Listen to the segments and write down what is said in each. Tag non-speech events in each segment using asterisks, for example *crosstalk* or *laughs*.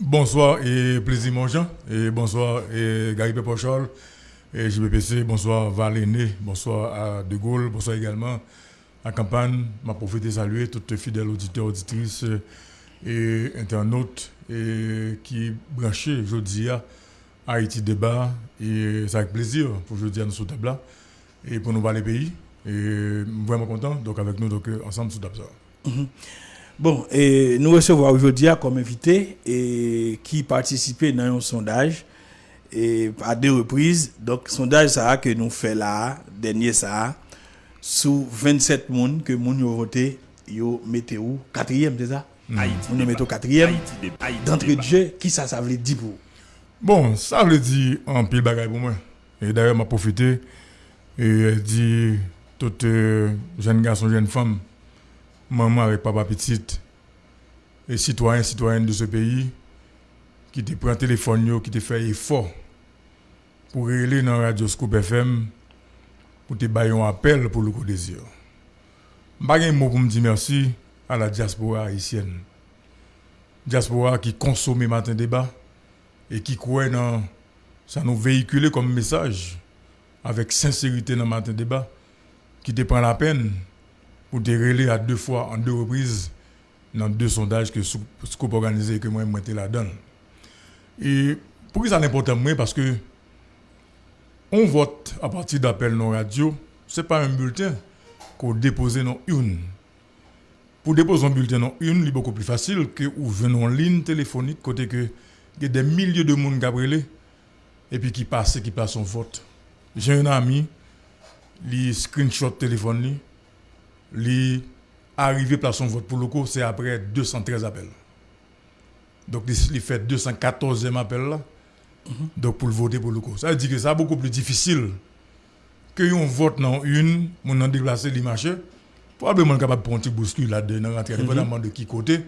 bonsoir et plaisir mon Jean. Et bonsoir et Gary Pepochol. Et JBPC, bonsoir Valéné, bonsoir à De Gaulle, bonsoir également à Campagne. Ma profité saluer toutes les fidèles auditeurs, auditrices et internautes et qui branchés aujourd'hui à Haïti Débat. Et c'est avec plaisir pour aujourd'hui à nous sur table et pour nous parler pays. Et vraiment content, donc avec nous, donc ensemble sous table. Mhm. Bon, et nous recevons aujourd'hui comme invité et qui participait dans un sondage et à deux reprises. Donc, sondage ça que nous fait là, dernier ça, sous 27 personnes que nous avons voté, yo mettez où? Quatrième, c'est ça? Haïti. Nous mettons quatrième. D'entrée de jeu, qui ça, ça veut dire pour Bon, ça veut dire un pile bagaille pour moi. Et d'ailleurs, m'a profité et dit toutes euh, jeunes garçons, jeunes femmes, maman avec papa petite, et citoyens, citoyennes de ce pays, qui te prend téléphone, qui te fait effort pour aller dans Radio Scoop FM, pour te bailler un appel pour le coup désir. Je un mot pour me dire merci à la diaspora haïtienne. Diaspora qui consomme matin débat et qui croit dans ça nous véhiculer comme message avec sincérité dans matin débat qui te prend la peine pour te à deux fois, en deux reprises, dans deux sondages que Scoop organisé et que moi, je la donne. Et pourquoi ça important moi Parce que on vote à partir d'appels non radio, ce n'est pas un bulletin qu'on dépose dans une. Pour déposer un bulletin dans une, c'est beaucoup plus facile que venons en ligne téléphonique, côté que des milliers de monde qui et puis qui passent, qui passent son vote. J'ai un ami, il screenshot téléphone, il arrivé par son vote pour le coup, c'est après 213 appels. Donc, il fait 214e appel là. Mhm. Donc, pour le voter pour le coup. Ça veut dire que c'est beaucoup plus difficile que on vote dans une, on a déplacé l'image. Probablement capable de prendre un petit bouscule là-dedans, mhm. dépendamment de qui côté,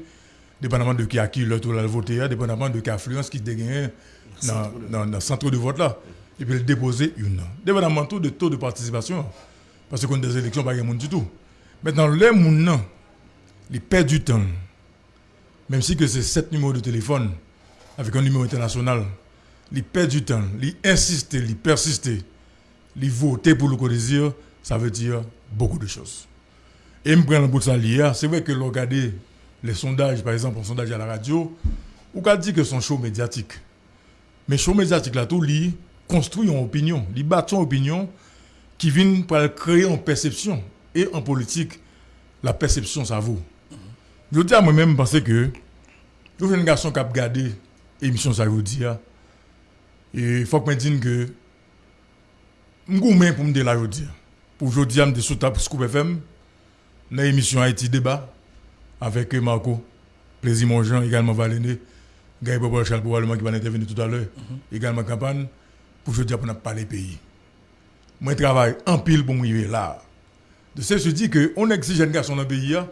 dépendamment de qui a qui le voter, dépendamment de qui affluence qui dégaine dans, le centre de vote là. Et puis le déposer une. Dépendamment tout de taux de participation. Parce qu'on a des élections, pas de monde du tout. Maintenant, les gens, perdent du temps. Même si c'est sept numéros de téléphone avec un numéro international, ils perdent du temps, ils insistent, ils persistent, ils votent pour le désir, ça veut dire beaucoup de choses. Et me prendre le bout de ça c'est vrai que regarder les sondages, par exemple, un sondage à la radio, ou qu'a dit que son show médiatique. Mais show médiatique là, tout, il construit une opinion, il bâtit une opinion qui vient pour créer une perception et en politique, la perception, ça vaut. Je dis à moi-même, penser que, je suis un garçon qui a regardé l'émission, ça vous dire, et il faut que je me dise que, je suis pour me dire la dire. Pour aujourd'hui, je suis sur Scoop FM, dans l'émission Haïti Débat, avec Marco, Plaisir Monjean, également Valéné, Gaël Bobo Charles probablement qui va intervenir tout à l'heure, mhm. également campagne, pour aujourd'hui, pour ne parler pays. Moi, je travaille en pile pour me là de ce se dit que on exige un garçon dans le pays, il hein.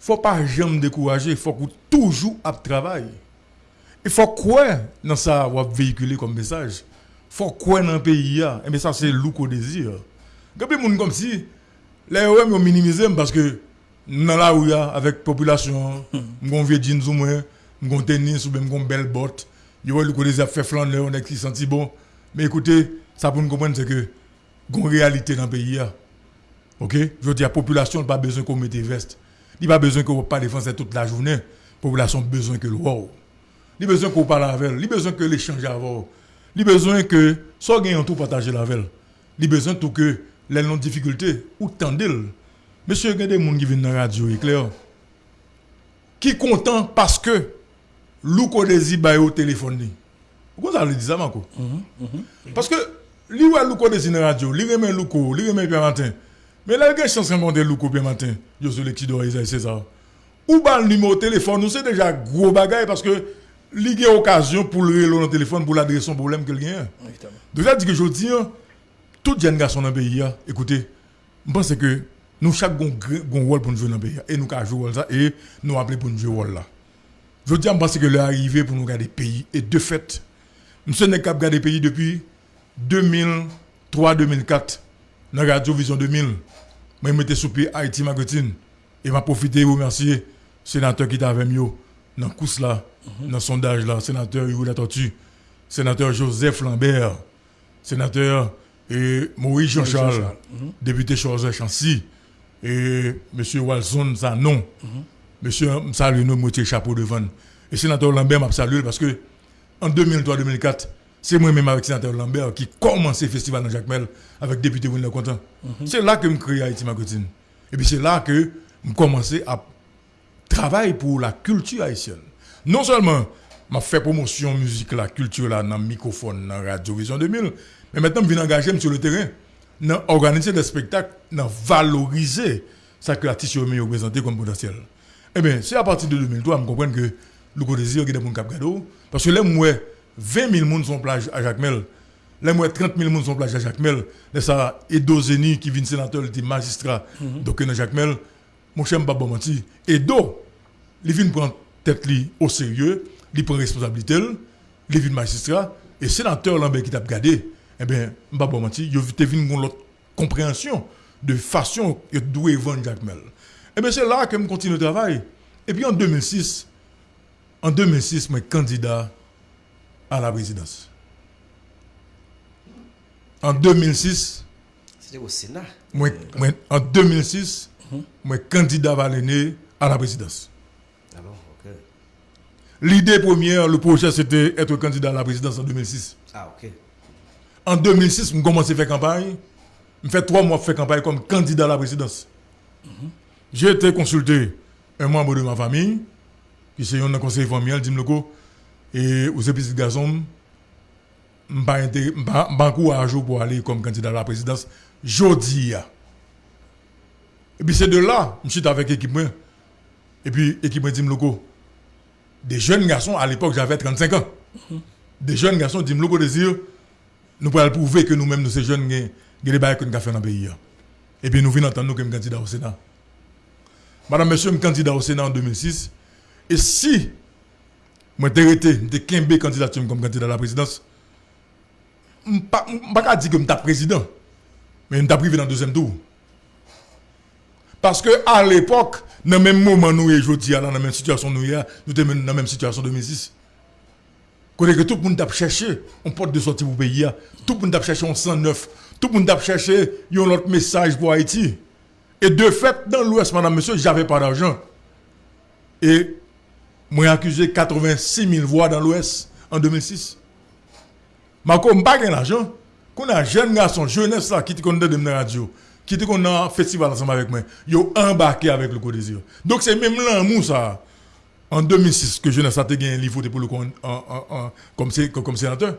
faut pas jamais décourager, il faut toujours à travail. Il faut quoi dans ça va véhiculer comme message? Il faut quoi dans le pays, et hein? eh ça c'est loup désir. Quand gens comme si les OM ont minimisé parce que dans la rue hein, avec la population, on vieux jeans ou moins, on tennis ou même on belle botte, ils ont le désir fait flander, on qui senti bon. Mais écoutez, ça pour nous comprendre c'est que une réalité dans le pays. Ok? Je veux dire, la population n'a pas besoin qu'on mette veste. Il n'a pas besoin qu'on pas défendre toute la journée. La population a besoin que wow. Il a besoin qu'on parle avec elle. Il a besoin que l'échange avec Il a besoin que, soit gagnant tout partager avec elle. Il a besoin tout que les non difficultés ou tendez Monsieur, il y a des gens qui viennent dans la radio, clair. Qui est content parce que Louko désir au téléphone. Pourquoi ça le dit ça, Marco? Mm-hmm, mm-hmm. Parce que, lui, Louko désir dans la radio, lui remet Louko, lui remet Pierre Martin. Mais là, il y a une chance de rencontrer Louko bien matin. Je suis le Kido Isaïe César. Ou bas le numéro de téléphone, nous c'est déjà gros bagaille parce que il y a occasion pour le dans le téléphone pour l'adresser son problème qu'il a. Donc, ça dit que je dis, hein, toute jeune garçon dans le pays, hein, écoutez, je pense que nous, chaque avons un rôle pour nous jouer dans le pays. Et nous avons joué ça et nous appelons pour nous jouer rôle là. Je dis, je pense que l'arrivée pour nous garder le pays. Et de fait, nous sommes capables de garder le pays depuis 2003-2004, dans Radio Vision 2000 je mettais sous pied Haïti Magotine. Et m'a profité de remercier le sénateur qui était avec moi, dans le là, dans le sondage là, sénateur Hugo Tortue, sénateur Joseph Lambert, sénateur et Maurice Jean-Charles, mhm. député Charles Chancy, et M. Walson Zanon, M. Salino Moutier Chapeau devant. Et sénateur Lambert m'a salué parce que en 2003-2004, c'est moi-même avec sénateur Lambert qui commençait le festival dans Jacques Mel avec député Wilner Content. Mhm. C'est là que je crée Haïti Marketing. Et puis c'est là que je commençais à travailler pour la culture haïtienne. Non seulement m'a fait promotion musique la culture là dans le microphone dans Radio Vision 2000 mais maintenant je viens engager sur le terrain dans organiser des spectacles dans valoriser ça que l'artiste est représenté comme potentiel eh bien c'est à partir de 2003 je comprends que le désir est Cap Gado parce que là moi 20 000 personnes sont plage à Jacmel là moi 30 000 personnes sont plage à Jacmel là ça Edo Zeni qui vient sénateur qui magistrat mhm. donc dans Jacmel mon cher bon menti Edo il vient prendre tête au sérieux il prend responsabilité, il vient magistrat, et sénateur Lambert qui t'a gardé, eh bien, ne mentir, il a vu l'autre compréhension de façon d'où est vendre Jacques Mel. Eh bien, c'est là que je continue le travail. Et puis en 2006, en 2006, je suis candidat à la présidence. En 2006, c'était au Sénat. en 2006, je suis candidat à la présidence. L'idée première, le projet, c'était être candidat à la présidence en 2006. Ah, ok. En 2006, je commencé à faire campagne. Je fais trois mois de faire campagne comme candidat à la présidence. J'ai été consulté un membre de ma famille, qui est un conseiller familial, dit et aux épices garçons, je suis courageux pour aller comme candidat à la présidence. Jodi. Et puis c'est de là, je suis avec l'équipe. Et puis l'équipe dit des jeunes garçons, à l'époque j'avais 35 ans, des jeunes garçons disent le désir, nous pouvons prouver que nous-mêmes, nous, ces jeunes, nous avons des choses que nous avons fait dans le pays. Et puis nous venons entendre nous comme candidat au Sénat. Madame, monsieur, je candidat au Sénat en 2006. Et si moi été de candidature comme candidat à la présidence, je ne pas dire que je suis président, mais je suis privé dans le deuxième tour. Parce que à l'époque, dans le même moment nous aujourd'hui, dans la même situation nous sommes dans la même situation 2006. Quand tout le monde a cherché un porte de sortie pour le pays, tout le monde a cherché un 109, tout le monde a cherché un autre message pour Haïti. Et de fait, dans l'Ouest, madame, monsieur, j'avais pas d'argent. Et moi, accusé 86 000 voix dans l'Ouest en 2006. Mais comme je n'ai pas d'argent, quand un jeune garçon, jeunesse là, qui te connaît de la radio, qui qu'on a un festival ensemble avec moi, ils ont embarqué avec le Codésir. Donc c'est même là, ça, en 2006, que je n'ai pas gagné un livre pour le comme, comme sénateur.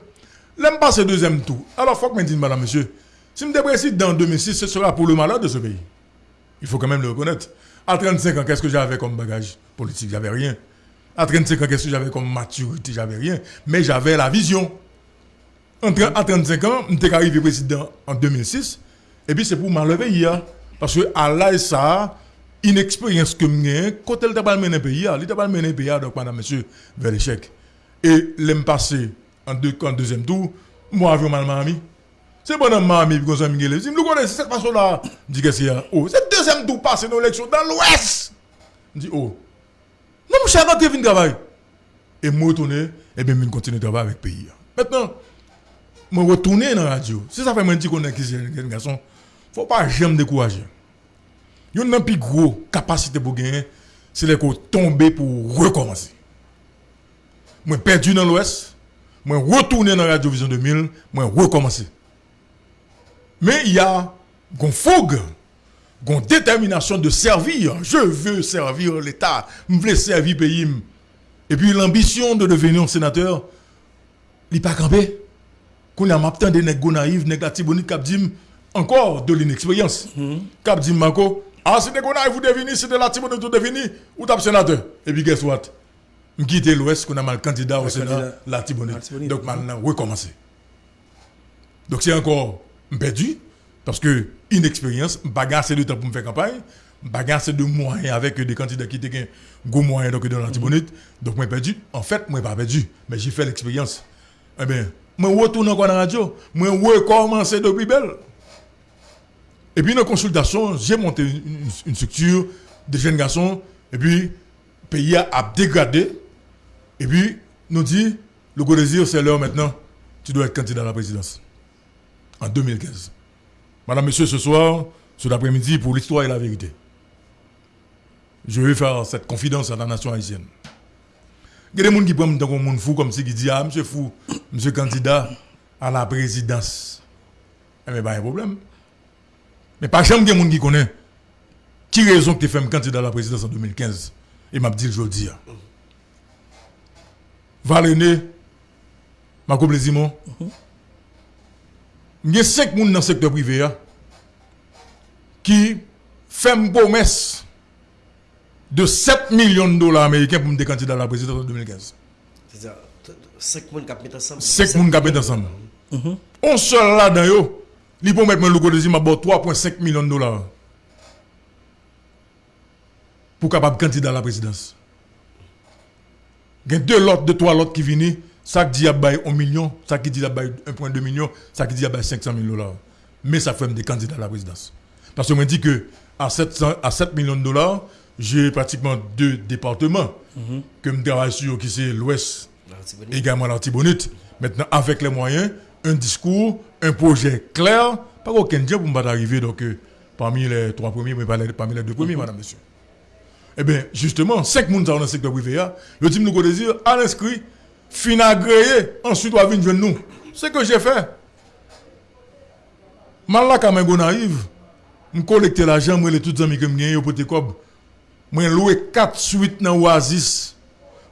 Pas ce deuxième tour. Alors, il faut que je dise, madame, monsieur, si je me président en 2006, ce sera pour le malheur de ce pays. Il faut quand même le reconnaître. À 35 ans, qu'est-ce que j'avais comme bagage politique? J'avais rien. À 35 ans, qu'est-ce que j'avais comme maturité J'avais rien. Mais j'avais la vision. à 35 ans, je suis arrivé président en 2006. Et puis c'est pour m'enlever hier. Parce que à là, ça, une expérience que j'ai, quand elle t'a pas mené pays, elle t'a pas mené pays, donc madame, monsieur, vers l'échec. Et l'aime passé en, deux, en deuxième tour, moi, avec ma mamie. C'est bon, mamie, puis comme Miguel. Je me connais cette façon-là. Je dis que c'est, oh, c'est deuxième tour passé dans l'élection dans l'Ouest. Je dis, oh, non, je suis rentré de travail. Et moi, retourner, et bien, je continue de travailler avec le pays. Maintenant, je retourner dans la radio. Si ça fait un petit qu'on est un garçon, faut pas jamais décourager. Il y a une plus grosse capacité pour gagner, c'est de tomber pour recommencer. Moi perdu dans l'Ouest, moi retourner dans Radio Vision 2000, moi recommencer. Mais il y a une fougue, une détermination de servir. Je veux servir l'État, je veux servir le pays. Et puis l'ambition de devenir un sénateur, il n'est pas campé. Quand il y a des nègres naïfs, nègres dit encore de l'inexpérience. Cap dit Marco, ah, c'est des vous devenez, c'est de la Tibonite, vous devenez, ou t'as sénateur. Et puis, guess what? Je quitte l'Ouest, qu'on a mal candidat au Sénat, la Tibonite. Donc, maintenant, recommencer. Donc, c'est encore perdu, parce que, inexpérience, bagarre, c'est de temps pour me faire campagne, bagarre, c'est de moyens avec des candidats qui étaient gros moyens donc, dans la Tibonite. Donc, moi, perdu. En fait, moi, pas perdu, mais j'ai fait l'expérience. Eh bien, moi, retourne encore dans la radio, moi, recommencer depuis belle? Et puis, dans la consultation, j'ai monté une, structure de jeunes garçons. Et puis, le pays a dégradé. Et puis, nous dit, le go désir, c'est l'heure maintenant, tu dois être candidat à la présidence. En 2015. Madame, Monsieur, ce soir, cet après-midi, pour l'histoire et la vérité, je vais faire cette confidence à la nation haïtienne. Il y a des gens qui prennent un monde fou comme si qui dit Ah, monsieur fou, monsieur candidat à la présidence. Eh bien, pas un problème. Mais pas jamais des gens qui connaissent qui raison que tu fais un candidat à la présidence en 2015 Et m'a dit le dis. Valéné, ma plaisir, il y a cinq personnes dans le secteur privé qui font une promesse de 7 millions de dollars américains pour me candidat à la présidence en 2015. C'est-à-dire 5 personnes qui mettent ensemble. 5 personnes qui mettent ensemble. On seul là-dedans, il peut mettre le logo de 3,5 millions de dollars pour capable candidat à la présidence. Il y a deux lots, deux, trois lots qui viennent. Ça qui dit à 1 million, ça qui dit à 1,2 million, ça qui dit à 500 000 dollars. Mais ça fait des candidats à la présidence. Parce que me dit que à 7, à 7 millions de dollars, j'ai pratiquement deux départements que je travaille sur, qui c'est l'Ouest, également l'Artibonite. Maintenant, avec les moyens, un discours, un projet clair, pas aucun dia pour me arriver donc, euh, parmi les trois premiers, mais parmi les deux premiers, madame, monsieur. Eh bien, justement, cinq personnes dans le secteur privé, le team nous désir à l'inscrit, fin agréé, ensuite on va venir nous. C'est ce que j'ai fait. Mal là, quand même, naïve, je collecte l'argent, je les tous les amis que je pour te cob. Je loué 4 suites dans Oasis.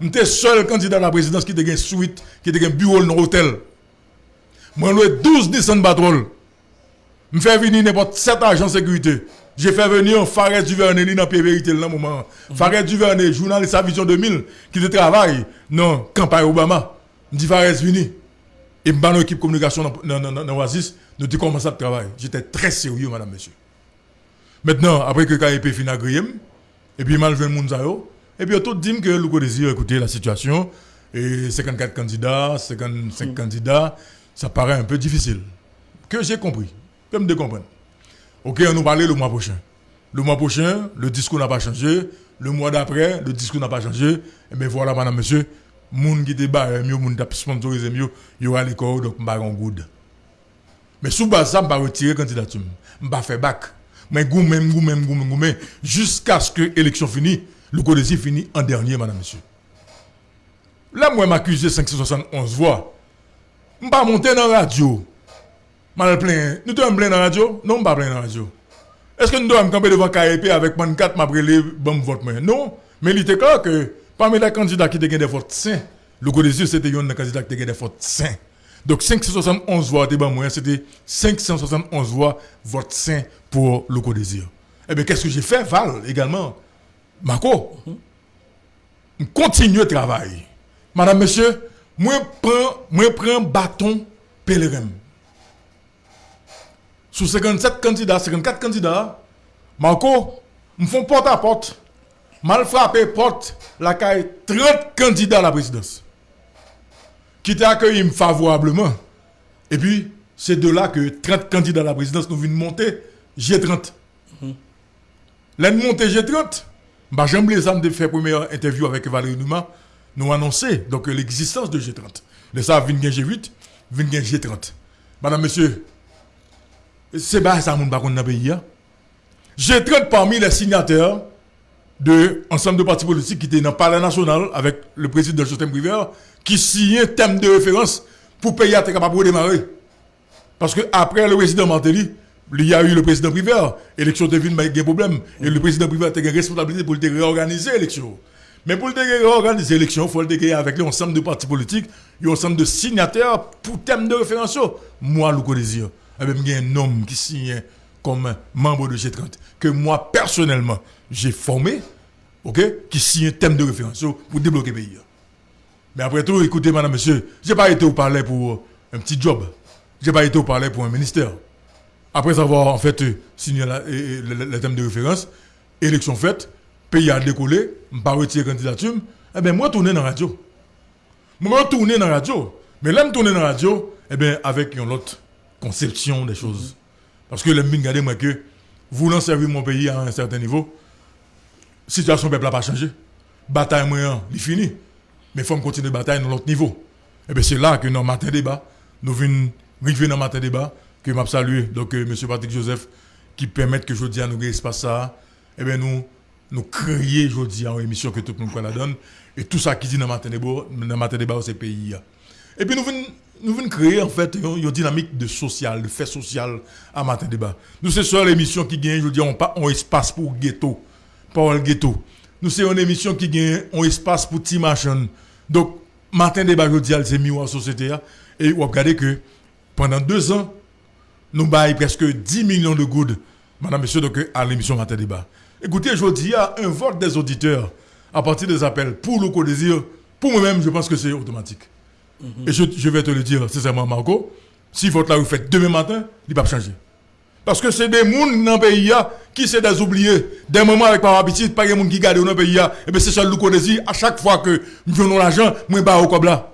Je suis seul candidat à la présidence qui a une suite, qui a un bureau dans l'hôtel. Je loué 12 Nissan Patrol. Je fais venir n'importe 7 agents de sécurité. J'ai fait venir Fares Duvernay dans la vérité dans moment. Mm Fares Duvernay, journaliste à Vision 2000, qui travaille dans la campagne Obama. Je dis Fares, vini. Et je suis équipe communication dans Oasis. Nous avons commencé à travailler. J'étais très sérieux, madame, monsieur. Maintenant, après que KIP fin agréé, et puis mal le monde et puis tout dit que le désir écouter la situation, et 54 candidats, 55 mm. candidats, ça paraît un peu difficile. Que j'ai compris, comme de comprendre. Ok, on nous parlait le mois prochain. Le mois prochain, le discours n'a pas changé. Le mois d'après, le discours n'a pas changé. Et eh bien voilà, madame, monsieur, moun qui débat, mieux, moun qui sponsorisé mieux, il y aura l'école, donc je en good. Mais sous base ça, vais retirer candidature. Vais faire bac. Mais goumé, goumé, goumé, goumé, jusqu'à ce que l'élection finisse, le code finit en dernier, madame, monsieur. Là, moi, m'accuse 571 voix. Pas monter dans la radio. Mal plein. Nous sommes plein dans la radio? Non, pas plein dans la radio. Est-ce que nous devons camper devant KEP avec 4 m'a brûlé bon vote Non, mais il était clair que parmi les candidats qui ont des votes sains, le Codésir c'était un candidat qui a des votes sains. Donc 571 voix c'était 571 voix vote sain pour le Codésir. Eh bien, qu'est-ce que j'ai fait, Val, également Marco, on continue le travail. Madame, monsieur, moi, prends, moi, prends bâton pèlerin. Sous 57 candidats, 54 candidats, Marco, me font porte à porte, mal frappé porte la caille 30 candidats à la présidence. Qui t'a accueilli favorablement. Et puis, c'est de là que 30 candidats à la présidence nous viennent monter G30. L'un monter G30, bah, j'aime les âmes de faire première interview avec Valérie Nouma, nous annoncer donc l'existence de G30. Les ça, vient G8, vient G30. Madame, monsieur, c'est pas ça, mon baron dans le pays. Hein. J'ai 30 parmi les signataires de ensemble de partis politiques qui étaient dans le palais national avec le président de système privé qui signent un thème de référence pour payer à capable de démarrer. Parce que après le président Martelly, il y a eu le président privé, l'élection de ville, il y un problème. Et le président privé a une responsabilité pour réorganiser l'élection. Mais pour réorganiser l'élection, il faut le avec l'ensemble de partis politiques, ensemble de signataires pour thème de référence. Moi, le désir il y a un homme qui signe comme membre de G30, que moi personnellement j'ai formé, ok, qui signe un thème de référence pour débloquer le pays. Mais après tout, écoutez, madame, monsieur, je n'ai pas été au palais pour un petit job. Je n'ai pas été au palais pour un ministère. Après avoir en fait signé le, thème de référence, élection faite, pays a décollé, pas retiré candidature, eh bien, moi, tourner dans la radio. Moi, tourner dans la radio. Mais là, je tourner dans la radio, eh bien, avec un autre conception des choses. Parce que les regardez moi que voulant servir mon pays à un certain niveau, situation peuple n'a pas changé. Bataille moyen, il fini. mais il faut continuer la bataille dans l'autre niveau. Et bien c'est là que dans matin débat, nous venons arriver dans matin débat, que m'a salué donc euh, M. Patrick Joseph, qui permet que je dis à nous espace ça, et bien nous, nous créer, je dis, en émission que tout le monde la donne, et tout ça qui dit dans matin débat, dans matin débat, c'est pays. Et puis nous venons nous venons créer en fait une, dynamique de social, de fait social à matin débat. Nous c'est sur l'émission qui gagne, je dis, on pas un espace pour ghetto, pas le ghetto. Nous c'est une émission qui gagne un espace pour petit machin. Donc matin débat, je dis, c'est en société et vous regardez que pendant deux ans, nous baillons presque 10 millions de gouttes, madame, monsieur, donc, à l'émission matin débat. Écoutez, je dis, a un vote des auditeurs à partir des appels pour le co-désir. Pour moi-même, je pense que c'est automatique. Mhm. Et je, vais te le dire sincèrement, Marco, si votre là vous faites demain matin, il va changer. Parce que c'est des gens dans le pays qui sont des oubliés. Des moments avec par habitude, pas des gens qui gardent dans le pays. Et bien c'est ça le désir. À chaque fois que nous avons l'argent, nous pas au comme là.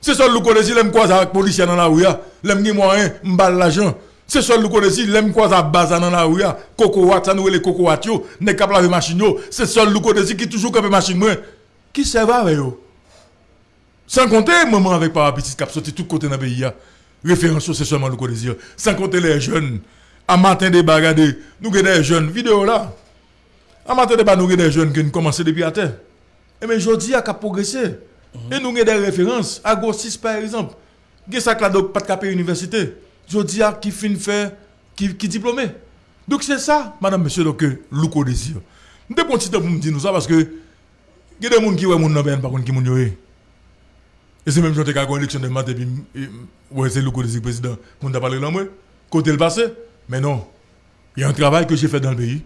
C'est le désir, l'aime quoi avec les policiers dans la rue. L'aime moyen, m'bal l'argent. C'est le désir, l'aime quoi à base dans la rue. Coco wat, ça nous les coco wat yo, n'est capable de machine C'est désir qui toujours machine Qui avec eux? Sans compter moment avec Parapétis qui a sorti tout côté dans le pays. Référence, c'est seulement le désir. Sans compter les jeunes. À matin des bagadés, nous avons des jeunes. Vidéo là. À matin des nous avons des jeunes qui ont commencé depuis à terre. Et mais je à progressé. Et nous avons des références. À Gossis par exemple. Il y a ça pas de capé université? Je dis à qui faire, qui, qui diplômé. Donc c'est ça, madame, monsieur, donc, le désir. Nous devons dire ça parce que il a des gens qui ont des gens qui ont des et c'est même tu as une élection de maths et puis ouais, c'est le du président? On t'a parlé là, moi. Côté le passé. Mais non. Il y a un travail que j'ai fait dans le pays.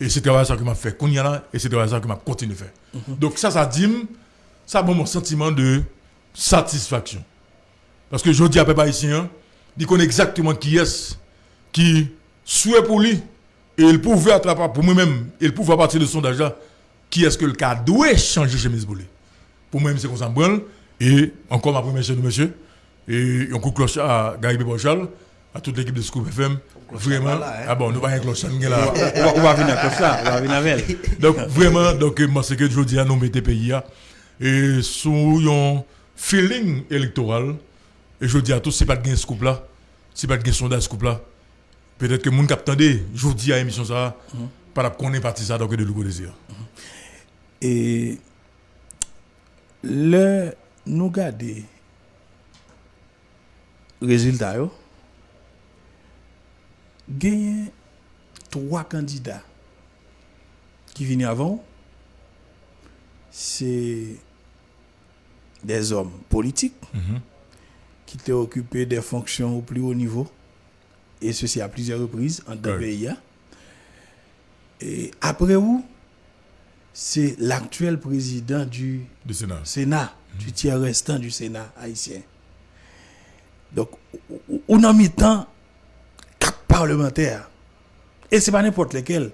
Et c'est travail ça que m'a fait qu'on y a là. Et c'est travail ça que m'a continué à faire. Mhm. Donc ça, ça dit, ça a mon sentiment de satisfaction. Parce que je dis à Papa ici, hein, il connaît exactement qui est qui souhaite pour lui. Et il pouvait attraper pour moi-même, il pouvait à partir de son sondage là, qui est-ce que le cas doit changer chez mes Pour moi-même, c'est qu'on s'en branle. Et encore ma première chaîne, monsieur. Et un coup de cloche à Gary Bochal, à toute l'équipe de Scoop FM. Vraiment. Hein. Ah bon, nous pas un cloche là. On va venir avec ça, on va venir avec Donc vraiment, donc moi c'est que je dis à nous mettre pays et sous un feeling électoral et je dis à tous c'est pas de gain scoop là, c'est pas de gain sondage scoop là. Peut-être que mon cap je dis à l'émission ça, mhm. pas qu'on est parti ça donc de le désir. Et le nous garder résultat gagné trois candidats qui viennent avant c'est des hommes politiques mhm. qui étaient occupés des fonctions au plus haut niveau. Et ceci à plusieurs reprises en deux pays hein. et après où c'est l'actuel président du, Sénat, Sénat du tiers restant du Sénat haïtien. Donc, on a mis temps quatre parlementaires. Et ce n'est pas n'importe lesquels.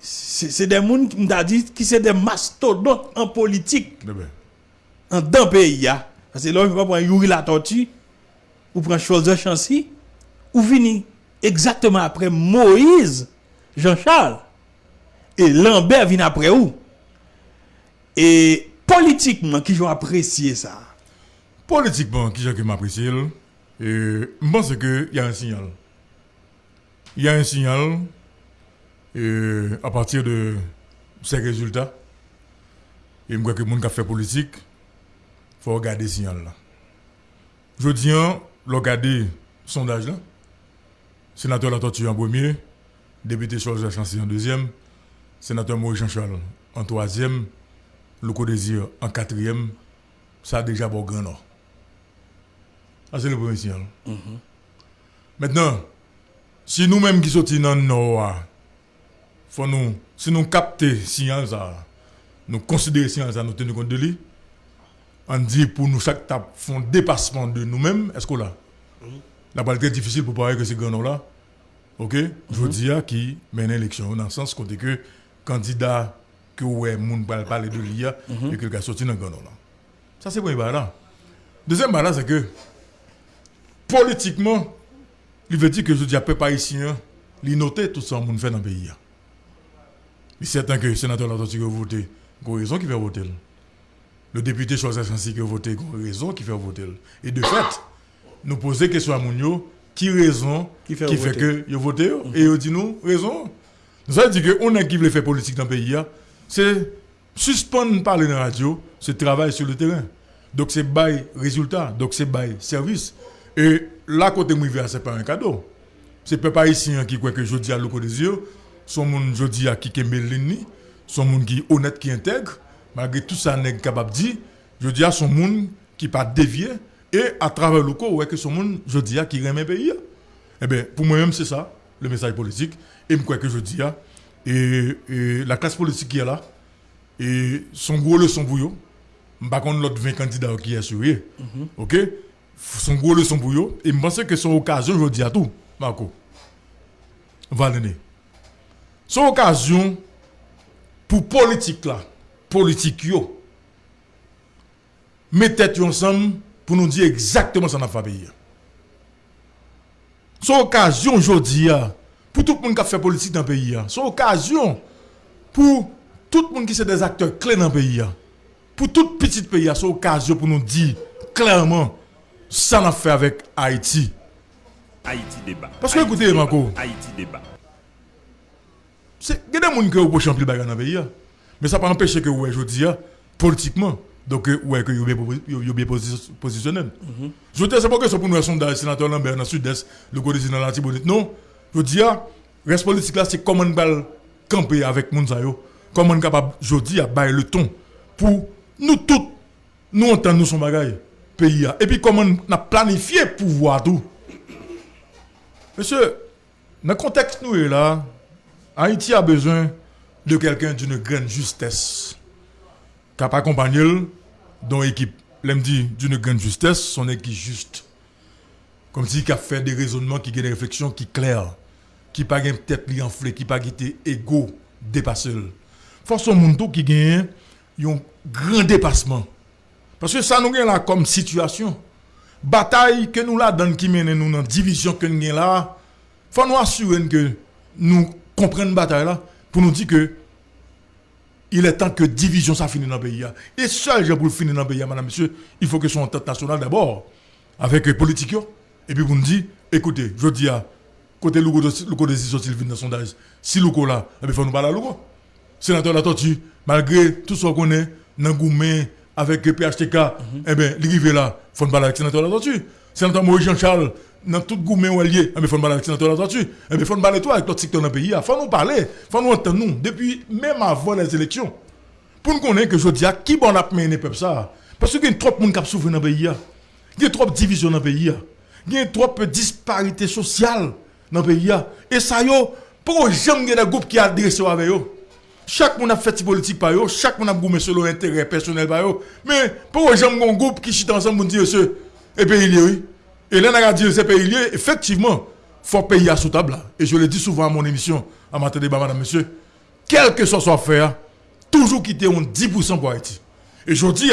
C'est des gens qui m'ont dit qui sont des mastodontes en politique. En deux pays. Parce que là, on ne peut pas prendre Yuri la tortue, ou prendre Chose Chancy, ou venir exactement après Moïse, Jean-Charles. Et Lambert vient après où? Et politiquement, qui ont apprécié ça Politiquement, qui ont apprécié et je pense qu'il y a un signal. Il y a un signal et à partir de ces résultats. Et je crois que les gens qui fait politique, il faut regarder ce signal là. Je dis, regarder le sondage là. Sénateur Latortu en premier, député Charles Chancy en deuxième, sénateur Maurice Jean-Charles en troisième, le désir en quatrième, ça a déjà bon grand nord. c'est le premier signal. Mhm. Maintenant, si nous-mêmes qui sommes dans le nord, faut nous, si nous captons signal ça, nous considérons signal ça, nous tenons compte de lui, on dit pour nous chaque tape font dépassement de nous-mêmes, est-ce que là? La balle très difficile pour parler que c'est grand là. Ok? Je veux mhm. dire qui mène l'élection dans le sens que candidat que ouais moun parler de l'IA et que le gars sorti dans le là. Ça c'est premier barre Deuxième barre c'est que politiquement il veut dire que je dis à peu pas ici il note tout ça moun fait dans le pays. Il est certain que le sénateur l'a voté, il a raison qu'il va voter. le député choisit ainsi que voter une raison qui fait voter. Et de fait, nous poser question à Mounio, qui raison Qui qui fait fait, voter? que vous votez et vous dit nous raison. Ça veut dire que on a qui veut faire politique dans le pays, hein. C'est suspendre parler dans la radio, c'est travail sur le terrain. Donc c'est bail résultat, donc c'est bail service. Et là, côté moi, ce n'est pas un cadeau. C'est pas pas ici qui croit que je dis à l'eau des yeux, son monde je dis à qui aime l'ennemi, son monde qui est honnête, qui intègre, malgré tout ça, n'est capable de dire, je dis à son monde qui pas dévié, et à travers le corps, ouais, que son monde, je dis à qui le pays. Eh bien, pour moi-même, c'est ça, le message politique. Et je crois que je dis à, la classe politique qui est là, et son gros leçon pour eux, par contre, l'autre 20 candidats qui est assuré, ok, son gros leçon pour eux, et je pense que son occasion, je dis à tout, Marco. Valéné. Son occasion pour politique là, politique yo, mettez ensemble pour nous dire exactement ce qu'on a fait. Son occasion aujourd'hui pour tout le monde qui a fait politique dans le pays. Son occasion pour tout le monde qui sont des acteurs clés dans le pays. Pour tout petit pays, c'est occasion pour nous dire clairement ça qu'on a fait avec Haïti. Haïti débat. Parce que Haïti écoutez, débat. Marco. Haïti débat. C'est il y a des gens qui ont champion bagarre dans le pays. hein. Mais ça pas empêcher que ouais, je dis politiquement donc euh, ouais que yo bien posi- yo- yo bien posi- positionnel. Je dis c'est pas que c'est pour nous un sondage sénateur Lambert dans le sud-est, le côté dans la Tibonite. Non, je dis reste politique là c'est comment on va camper avec moun sa yo. Comment on capable je dis à le ton pour nous tous nous entendre nous son bagaille pays et puis comment on a planifié pouvoir tout. Monsieur, dans le contexte nous est là, Haïti a besoin de quelqu'un d'une grande justesse. Qui a accompagné dans l'équipe. L'aime dit d'une grande justesse, son équipe juste. Comme si qui a fait des raisonnements, qui a des réflexions qui claires, qui pas une tête li enflée, qui pas été égo, dépassé. Force au monde qui gagne un grand dépassement. Parce que ça nous gagne là comme situation. Bataille que nous là dans qui mène nous dans division que nous gagne là, faut nous assurer que nous comprenions bataille là pour nous dire que il est temps que division ça finisse dans le pays. Et seul j'ai pour finir dans le pays, madame, monsieur, il faut que son entente nationale d'abord, avec les politiques, et puis vous nous dit, écoutez, je dis à côté Lougo de vient dans le sondage, si Lougo là, eh il faut nous parler à. Sénateur La Tortue, malgré tout ce qu'on est, dans Goumé, avec PHTK, eh bien, l'arrivée là, il faut nous parler avec Sénateur La Tortue. Sénateur Maurice Jean-Charles, dans tout Goumé ou allié, eh il faut nous parler avec Sénateur La Tortue. Eh il faut nous parler toi avec l'autre secteur dans le pays. Il faut nous parler, il faut nous entendre nous, depuis même avant les élections. Pour nous connaître que je dis, qui bon a mené peuple ça? Parce qu'il y a trop de monde qui a souffert dans le pays. Il y a trop de divisions dans le pays. Il y a trop de disparités sociales dans le pays. Et ça, yo, pour jamais des groupes qui adressent avec eux. Chaque monde a fait ses politique par eux, chaque monde a goûté selon intérêt personnel par eux. Mais pour jamais un groupe qui chute ensemble pour dire ce et pays lié. Et là, on a dit c'est pays effectivement, faut payer à sous table. Et je le dis souvent à mon émission, à matin débat, madame, monsieur, quel que soit soit faire, toujours quitter un 10% pour Haïti. Et je dis,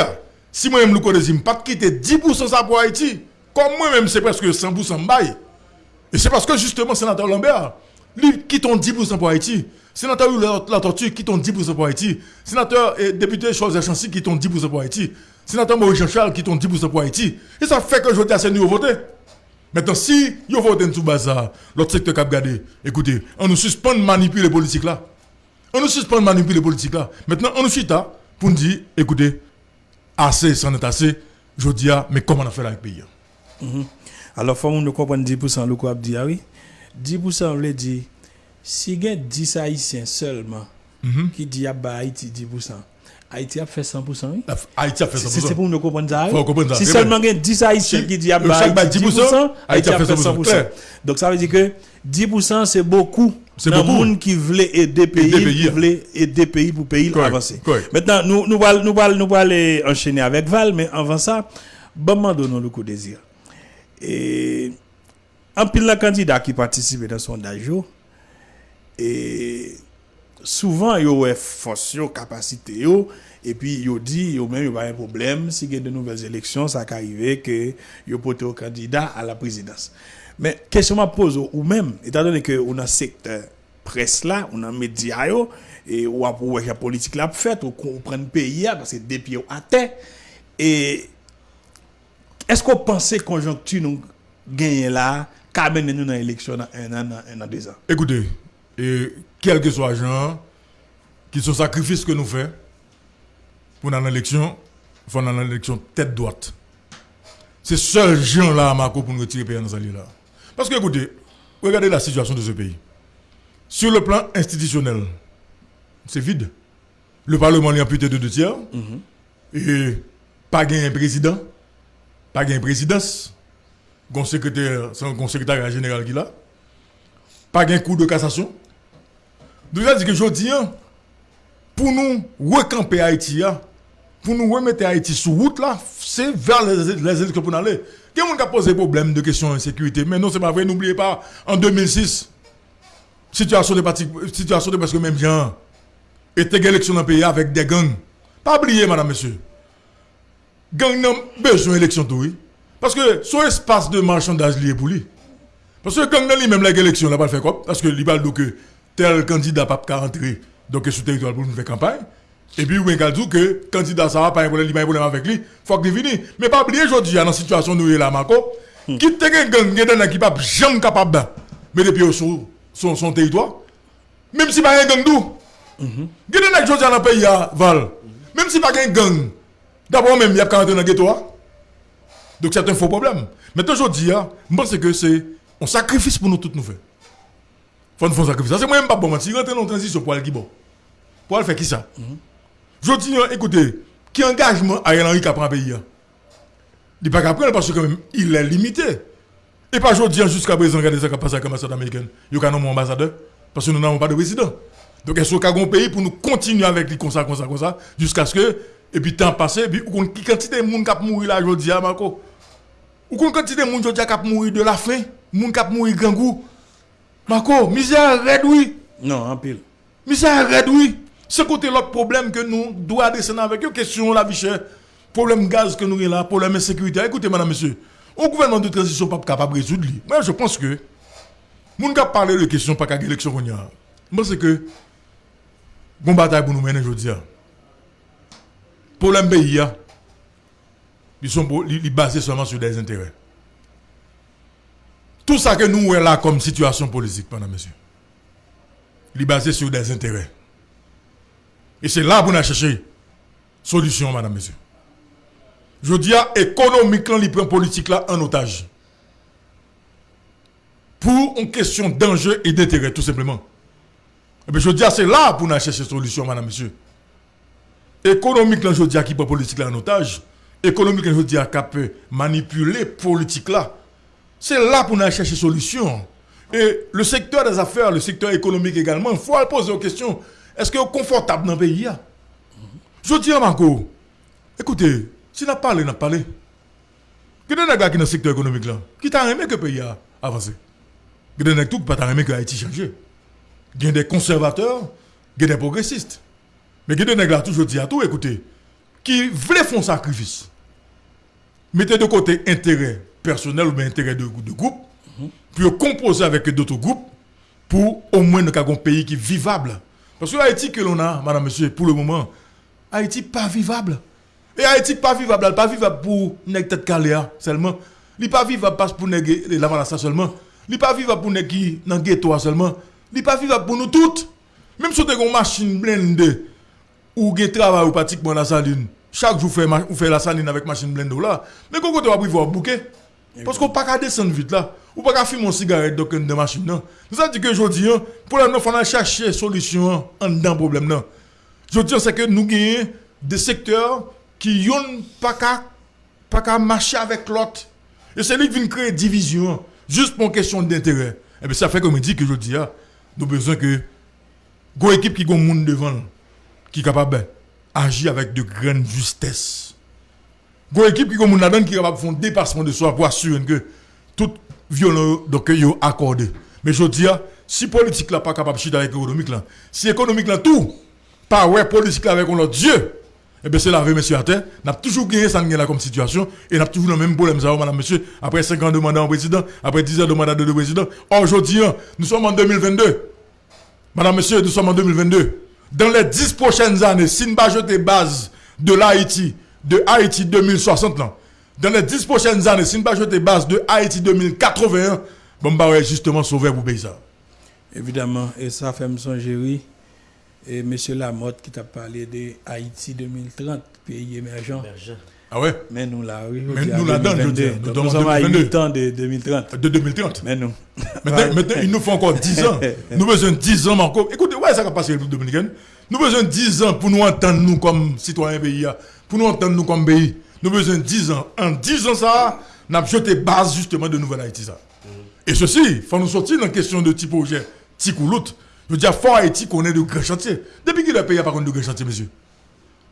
si moi-même, le code pas quitter 10% ça pour Haïti, comme moi-même, c'est presque 100% bail. Et c'est parce que justement, sénateur Lambert, lui, quitte 10% pour Haïti. Sénateur la, Tortue, quitte 10% pour Haïti. Sénateur et député Charles Chancy, quitte 10% pour Haïti. Sénateur Maurice Jean-Charles, quitte 10% pour Haïti. Et ça fait que je dis à ce niveau voter. Maintenant, si vous votez tout bazar, l'autre secteur qui a gardé, écoutez, on nous suspend de manipuler les politiques là. On nous suspend de manipuler les politiques là. Maintenant, on nous suit là pour nous dire, écoutez, assez, c'en est assez. Je dis, ah, mais comment on a fait là avec le pays? Alors, faut nous comprendre 10% le quoi dit ah oui? 10% veut dire si il y a 10 haïtiens seulement qui dit à Haïti 10%, Haïti a fait 100% oui? Haïti a fait C'est 100%. c'est pour nous comprendre ça. Faut comprendre ça, Si seulement il y a 10 haïtiens qui dit à le chaque Haïti bat 10%, Haïti a fait 100%, 100%. clair. Donc ça veut dire que 10% c'est beaucoup. C'est beaucoup. monde qui voulait aider pays, qui voulait aider pays pour pays avancer. Maintenant, nous nous allons nous nous enchaîner avec Val, mais avant ça, bon donnons le coup désir. Et en pile de candidats qui participent dans le sondage, et souvent, yo ont force, capacité, et puis yo dit, yo même, pas un problème, si il y a de nouvelles élections, ça peut arriver que yo porte au candidat à la présidence. Mais question m'a pose, ou même, étant donné que on a secteur presse là, on a média yo, et ou à pour la politique là fait ou qu'on prenne pays parce que des pieds à terre et est-ce qu'on pensait conjoncture nous gagner là qu'a mené nous dans l'élection dans un an un an deux ans? Écoutez, et quel que soit gens qui sont sacrifices que nous faisons pour dans l'élection, faut dans l'élection tête droite. C'est seul gens là, Marco, pour nous retirer pays dans ce là. Parce que écoutez, regardez la situation de ce pays. Sur le plan institutionnel, c'est vide. Le Parlement est amputé de deux tiers. Et pas un président, pas un présidence. Un secrétaire, général qui là. Pas un coup de cassation. Donc, ça dit que je dis, hein, pour nous recamper Haïti, hein, pour nous remettre Haïti sur route là, c'est vers les, élections pour nous aller. Quelqu'un a posé problème de question d'insécurité, mais non, c'est pas vrai, n'oubliez pas, en 2006, situation de parti, situation de presque même genre, était élection dans le pays avec des gangs. Pas oublier, madame, monsieur. Gang n'a besoin d'élection tout, oui. Parce que son espace de marchandage lié pour lui. Parce que gang n'a lui-même la élection, là, pas faire quoi. Parce que il va dire que tel candidat pas qu'à rentrer, donc sur le territoire pour nous faire campagne. Et puis, vous avez dit que le candidat, ça va pas un problème, il pas un problème avec lui, faut qu'il vienne. Mais pas oublier aujourd'hui, dans la situation où nous sommes là, Marco, qui te gang, gang, qui pas jamais capable mais depuis sur son, son territoire, même si pas un gang d'où. Il y a des gens dans le pays, à Val, même si pas un gang, d'abord même, il y a qu'à rentrer dans le ghetto. hein. Donc c'est un faux problème. Mais aujourd'hui, hein, je pense que c'est un sacrifice pour nous toutes nous faire. Faut nous faire un sacrifice. C'est moi-même pas bon mentir. Rentrer dans la transition pour aller bon. Pour aller faire qui ça? Je dis, hein, écoutez, qui engagement Ariel Henry qui prend un pays? Il n'est pas qu'à prendre parce que même, il est limité. Et pas aujourd'hui, jusqu'à présent, regardez ça qui a passé avec l'ambassade américaine. Il y a un ambassadeur parce que nous n'avons pas de président. Donc, est-ce qu'il y a un pays pour nous continuer avec lui comme ça, comme ça, comme ça, jusqu'à ce que, et puis temps passé, et puis, qu'on- qui quantité de monde qui a mourir là aujourd'hui, hein, Marco? Ou qu'on quantité de monde qui a mourir de la faim, monde qui a mourir grand goût? Marco, misère red, oui. non en pile Misère red, oui. Ce côté l'autre problème que nous doit descendre avec eux, question la vie chère, problème gaz que nous avons là, problème insécurité. Écoutez, madame, monsieur, au gouvernement de transition pas capable de résoudre. Moi, je pense que, moun qui parler de question pas qu'à élection qu'on a. Moi, c'est que, bon bataille pour nous mener aujourd'hui. Problème pays, ils sont basés seulement sur des intérêts. Tout ça que nous avons là comme situation politique, madame, monsieur, il est basé sur des intérêts. Et c'est là pour nous chercher solution, madame, monsieur. Je dis à économique, là, il prend politique là en otage. Pour une question d'enjeu et d'intérêt, tout simplement. Et bien, je dis à c'est là pour nous chercher solution, madame, monsieur. Économique, là, je dis qui prend politique là en otage. Économique, là, je dis qui peut manipuler politique là. C'est là pour nous chercher solution. Et le secteur des affaires, le secteur économique également, il faut poser aux questions. Est-ce que êtes confortable dans le pays? Je dis à Marco, écoutez, si on a parlé, on a parlé. Que des gens qui dans le secteur économique là, qui t'a aimé que le pays a avancé? Que des gens qui t'a aimé que Haïti changé? Il y a des conservateurs, il y a des progressistes? Mais il y a toujours dit à tout, écoutez, qui voulaient faire un sacrifice. Mettez de côté intérêt personnel ou bien intérêt de, groupe, puis composer avec d'autres groupes pour au moins nous un pays qui est vivable. Parce que Haïti que l'on a, madame, monsieur, pour le moment, Haïti pas vivable. Et Haïti pas vivable, elle pas vivable pour nèg tête caléa seulement. Il pas vivable parce pour nèg la seulement. Il pas vivable pour nèg qui ghetto seulement. Il pas vivable pour nous toutes. Même si vous avez une machine blindée ou vous travail ou pratiquement la saline. Chaque jour, vous faites fait la saline avec machine blendée là. Mais quand vous avez voir bouquet, parce qu'on ne peut pas descendre vite là. Ou pas fumer une cigarette dans une machine. Non. Nous avons dit que aujourd'hui, hein, pour la nous, il faut chercher solution hein, en dedans problème. Non. Je dis c'est que nous gagnons des secteurs qui n'ont pas qu'à pas qu'à marcher avec l'autre. Et c'est lui qui vient créer division, hein, juste pour une question d'intérêt. Et bien ça fait comme je dis que je dis, ah, nous avons besoin que une équipe qui a un monde devant, qui est capable d'agir avec de grande justesse. Une équipe qui est capable de faire un dépassement de soi pour assurer que toute violence est accordé. Mais je dis, si politique là pas capable de chiter avec économique là, si économique là tout, pas ouais politique avec notre Dieu, eh bien c'est la vie, monsieur à terre. N'a toujours gagné ça comme situation et n'a toujours le même problème, ça, madame, monsieur, après 5 ans de mandat en président, après 10 ans de mandat de président. Aujourd'hui, nous sommes en 2022. Madame, monsieur, nous sommes en 2022. Dans les 10 prochaines années, si nous pas jeter base de l'Haïti, de Haïti 2060, là, dans les 10 prochaines années, si nous pas jeter base de Haïti 2081, bon, bah ouais, justement sauver pour pays ça. Évidemment, et ça fait me songer, oui. Et M. Lamotte qui t'a parlé de Haïti 2030, pays émergent. Ah ouais? Mais nous là, oui. Mais nous là-dedans, je 2022. dis, nous Donc, sommes nous en sommes à 2022. 8 ans de 2030. De 2030. Mais nous. *laughs* Maintenant, maintenant, il nous faut encore 10 ans. *laughs* Nous avons besoin de 10 ans encore. Écoutez, ouais, ça va passer le République dominicaine. Nous avons besoin de 10 ans pour nous entendre nous comme citoyens pays. là. Pour nous entendre nous comme pays. Nous avons besoin de 10 ans. En 10 ans, ça, nous avons jeté base justement de Nouvelle Haïti. Ça. Et ceci, il faut nous sortir dans la question de petit projet, petit ou l'autre. Je veux dire, fort Haïti connaît de grands chantiers. Depuis qu'il a payé, par contre, de grands chantiers, monsieur.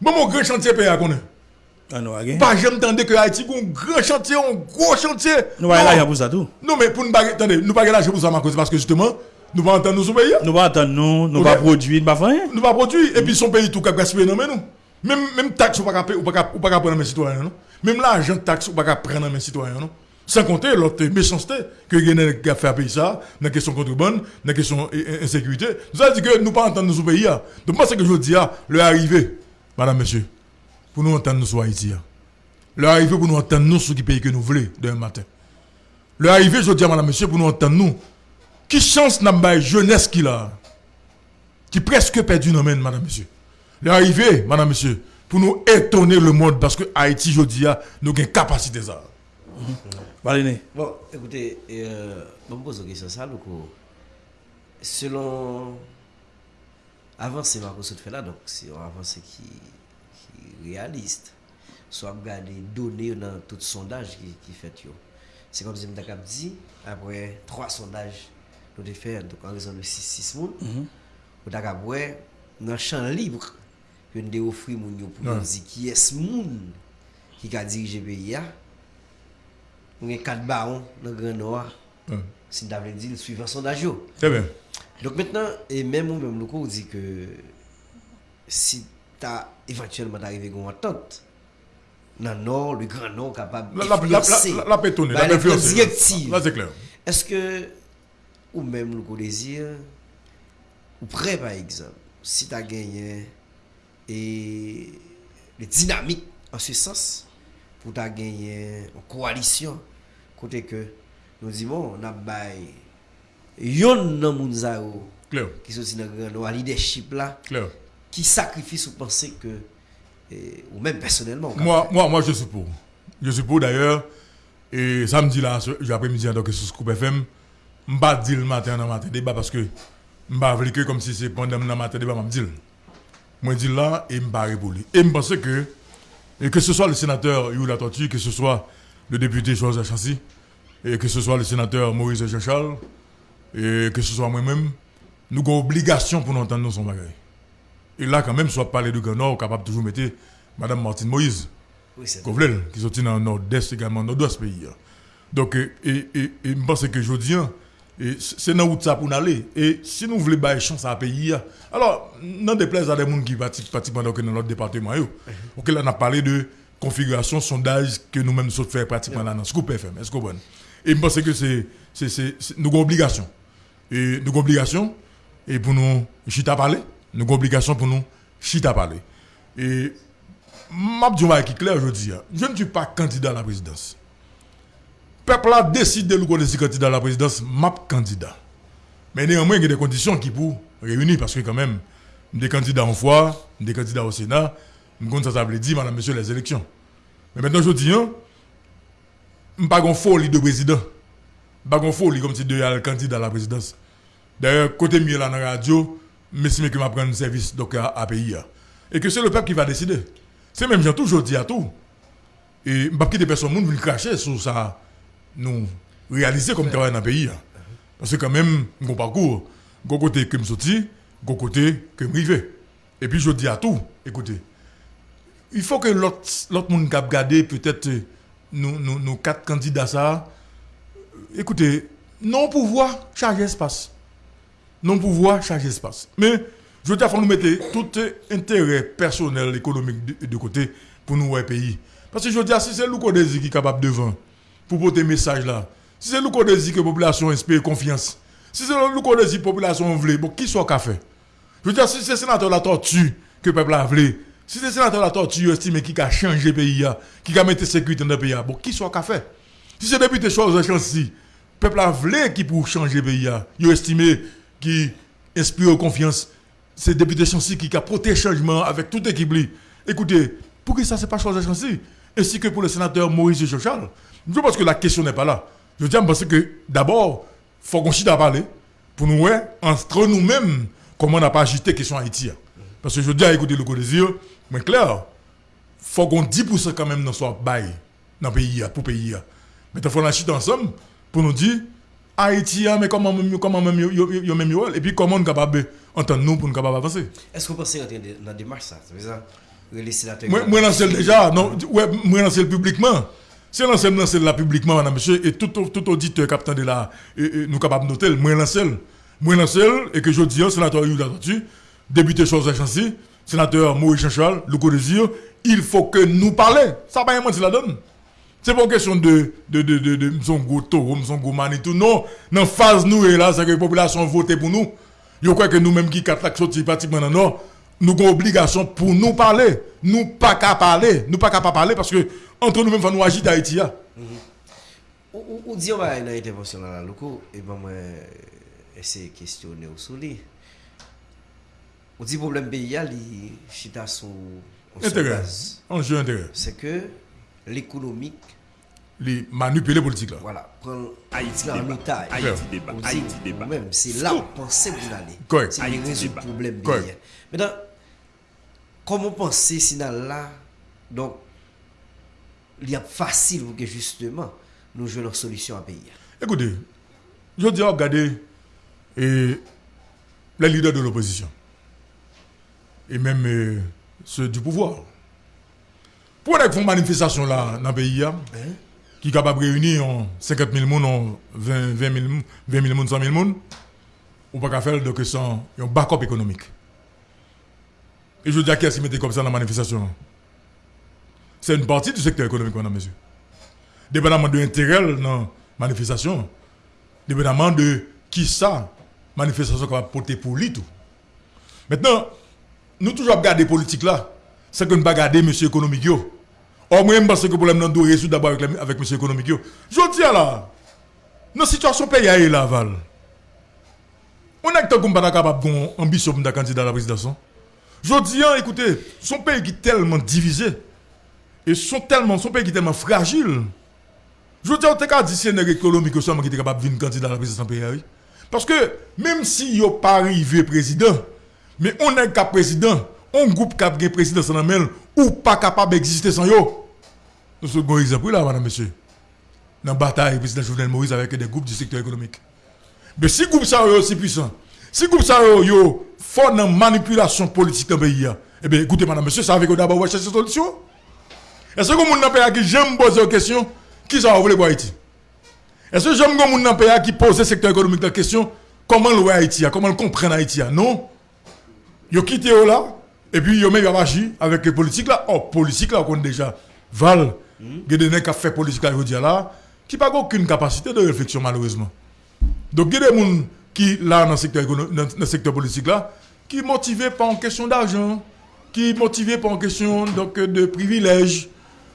Bon, mon grand chantier pays à Pas jamais entendu que Haïti a un grand chantier, un gros chantier. Nous Non. là pour ça tout. Non, mais pour nous pas, attendez, nous pas l'argent pour ça, parce que justement, nous pas entendre nous pays. Nous pas attendre nous, nous pas produire, nous pas faire rien. Nous pas produire, et puis son pays tout cap gaspiller non mais nous. Même, même taxe, ou pas ou pas ou pas prendre mes citoyens, non. Même l'argent taxe, ou pas prendre mes citoyens, non. Sans compter l'autre méchanceté que Guinée a fait à pays ça, dans la question contrebande, dans la question eh, eh, insécurité. Nous avons dit que nous pas entendre nous pays. là. Donc, moi, c'est que je dis, ah, le arrivé, madame, monsieur, pour nous entendre nous sur Haïti. ah. Le arrivé pour nous entendre nous sur qui pays que nous voulons demain matin. Le arrivé, je dis à madame, monsieur, pour nous entendre nous. Qui chance n'a pas jeunesse qu'il a? Qui presque perdu nos mains, madame, monsieur. Le arrivé, madame, monsieur, pour nous étonner le monde parce que Haïti, je dis, ah, nous avons une capacité ça. *laughs* Balené. Bon, écoutez, euh, je me pose une question ça, Louko. Selon avancée Marco se fait là, donc c'est une avancée qui, réaliste. Soit regarder données dans tout sondage qui, qui fait. C'est comme si je dit, après trois sondages, nous avons fait donc, en raison de 6-6 moun, nous avons ouais, dans champ libre, que nous avons offert pour nous dire qui est ce moun qui a dirigé le pays. Nous avons quatre barons dans le Grand Nord. Si nous avons dit le suivant sondage. C'est bien. Donc maintenant, et même ou même le on dit que si tu as éventuellement arrivé à une entente, dans le Nord, le Grand Nord capable La, la, la, la, la, bah, la. Là, c'est clair. Est-ce que, ou même le désir, ou prêt par exemple, si tu as gagné et les dynamiques en ce sens, pour tu gagné une coalition, côté que nous disons, on a bail, yon nan moun qui sont dans le grand leadership là. Qui sacrifice ou penser que, eh, ou même personnellement, on Moi, moi, moi, je suis pour. Je suis pour d'ailleurs. Et samedi là, ce- après-midi, donc sur Scoop FM, je ne pas dire le matin dans le matin débat parce que je ne que comme si c'est pendant le matin débat, je. Moi, je dis là et je ne. Et je pense que, et que ce soit le sénateur Youla Tortue, que ce soit le député Joseph Chancy, et que ce soit le sénateur Maurice Jean-Charles, et que ce soit moi-même, nous avons obligation pour nous entendre son bagage. Et là, quand même, soit parler de Grand Nord, capable de toujours mettre Madame Martine Moïse. Oui, Kovlel, qui sont dans le nord-est également, nord-ouest pays. hein. Donc, et, et, et, et je pense que je dis, hein, c'est dans où ça pour aller. Et si nous voulons bailler chance à un pays, hein, alors, non déplaise à des gens qui participent pratiquement dans dans notre département. yo. Ok, là, on a parlé de configuration, sondage que nous-mêmes nous faisons pratiquement là dans Scoop FM. Est-ce que vous? Et je pense que c'est, nous obligation. Et nous obligation, et pour nous chita parler, nous avons obligation pour nous chita parler. Et Mabdjouma qui clair aujourd'hui. hein. Je ne suis pas candidat à la présidence. Peuple a décidé de connaître candidat à la présidence, map candidat. Mais néanmoins, il y a des conditions qui pour réunir parce que quand même, des candidats en foi, des candidats au Sénat, nous ça ça veut dire, madame, monsieur, les élections. Mais maintenant, je dis, hein, je ne pas une folie de président. Je pas une folie comme si de un candidat à la présidence. D'ailleurs, côté mieux la radio, estime que je prendre service donc, à, à pays. hein. Et que c'est le peuple qui va décider. C'est même, j'ai toujours dit à tout. Et je ne pas quitter personne, monde veut cracher sur ça, nous réaliser comme travail dans le pays. hein. Parce que quand même, mon parcours, go côté que je sorti, go côté que je rivé. Et puis je dis à tout, écoutez, il faut que l'autre monde qui a regardé peut-être nous, nous quatre candidats ça, écoutez, non pouvoir charger espace. Non pouvoir charger espace. Mais je veux dire, faut nous mettre tout intérêt personnel, économique de, de côté pour nous, pays. Parce que je veux dire, si c'est qu'on désire qui est capable de vendre, pour porter message là, si c'est qu'on désire que la population espère confiance, si c'est qu'on désire que la population veut, bon, qui soit fait? Je veux dire, si c'est sénateur la tortue que le peuple a voulu, si c'est sénateur la tortue estime qui a changé le pays, qui a mis la sécurité dans le pays, bon, qui soit fait? Si c'est député chose chancy, le peuple a voulu qui pour changer le pays, il estimé qui inspire confiance, c'est député chancy qui a protégé le changement avec toute équipe. li. Écoutez, pour qui ça c'est pas chose chancy Ainsi que pour le sénateur Maurice Jochal. Je pense que la question n'est pas là. Je tiens parce que d'abord, faut qu'on chite à parler pour nous, entre nous-mêmes, comment on n'a pas agité la question Haïti. Parce que je dis à écouter le yeux, mais clair, faut qu'on 10% quand même dans soit bail dans le pays, pour le pays. Mais il faut qu'on ensemble pour nous dire, Haïti, hein, mais comment même, comment même, yo- même yo, et puis comment on est capable d'entendre nous pour nous capable avancer? Est-ce que vous pensez rentrer dans la démarche ça? C'est ça? Les sénateurs. Moi, moi lancé déjà, non, ouais, moi lancé publiquement. Si on lance là publiquement, madame, monsieur, et tout, tout auditeur captant de là, nous capable de noter, moi lancé, moi lancé, et que je dis, hein, sénateur Yuda Tortu, député Chose Chancy, sénateur Maurice Chanchal, le Désir, il faut que nous parlions. Ça va pas la donne. C'est pas une question de, de, de, de, de, taureau, son gros manitou. Non, dans phase nous et là, c'est que la population vote pour nous. Yo crois que nous-mêmes qui lacs sortis pratiquement dans nord, nous avons obligation pour nous parler. Nous pas qu'à parler. Nous pas qu'à parler parce que entre nous-mêmes, nous agiter Haïti. hein. Ou, dit on va une intervention dans la loco, et ben moi, essayer de questionner au soleil. On dit problème pays, il chita son. Intérêt. Enjeu intérêt. C'est que l'économique, Les manipuler politique là. voilà, prend Haïti en débat. otage. Haïti débat. Haïti débat. Même, c'est là où on pensait vous aller. Correct. C'est Haïti résoudre le problème Correct. Maintenant, comment penser si dans là, donc, il y a facile pour que justement nous jouions une solution à pays. Écoutez, je dis, regardez et les leaders de l'opposition et même euh, ceux du pouvoir. Pour les une manifestation là dans le pays, hein, qui est capable de réunir en 50 000 personnes, en 20, 20 000 moun- 20 000 personnes, 100 000 personnes, on ne peut pas faire donc sans un backup économique. Et je dis à qui est-ce qui mettait comme ça dans la manifestation C'est une partie du secteur économique, madame, monsieur dépendamment de l'intérêt dans la manifestation, dépendamment de qui ça, manifestation va porter pour lui tout. Maintenant, nous toujours regarder politique là, c'est que nous ne pas regarder monsieur économique. Or, moi, je pense que le problème doit résoudre d'abord avec, avec monsieur économique. Je dis dans la situation pays à la Val, on a que pas capable d'avoir ambition pour candidat à la présidence. hein. Je dis, hein, écoutez, son pays qui est tellement divisé, et son, tellement, son pays qui est tellement fragile, je dire, on t'a dit c'est économique qui est capable de venir candidat à la présidence en pays. Parce que même si yo pas arrivé président, mais on est qu'à président, on groupe qui a président ou pas capable d'exister sans yo. Nous sommes un exemple là, madame, monsieur. Dans la bataille, président Jovenel Moïse avec des groupes du secteur économique. Mais si groupe ça est aussi puissant, si groupe ça est yo fort dans la manipulation politique dans le pays, eh bien écoutez, madame, monsieur, ça que d'abord chercher une solution. Est-ce que vous avez qui j'aime poser une question qui ça voler pour Haïti? Est-ce que j'aime vous avez qui pose le secteur économique la question comment le voit Haïti Comment le comprendre Haïti Non? Quitté eux là et puis yo même agi avec les politiques là. Oh, politique là on déjà Val, il y a des gens qui ont fait politique là, qui n'ont aucune capacité de réflexion malheureusement. Donc il y a des gens qui là dans le secteur économique, dans dans le secteur politique là, qui motivés par une question d'argent, qui motivés par une question donc de privilèges.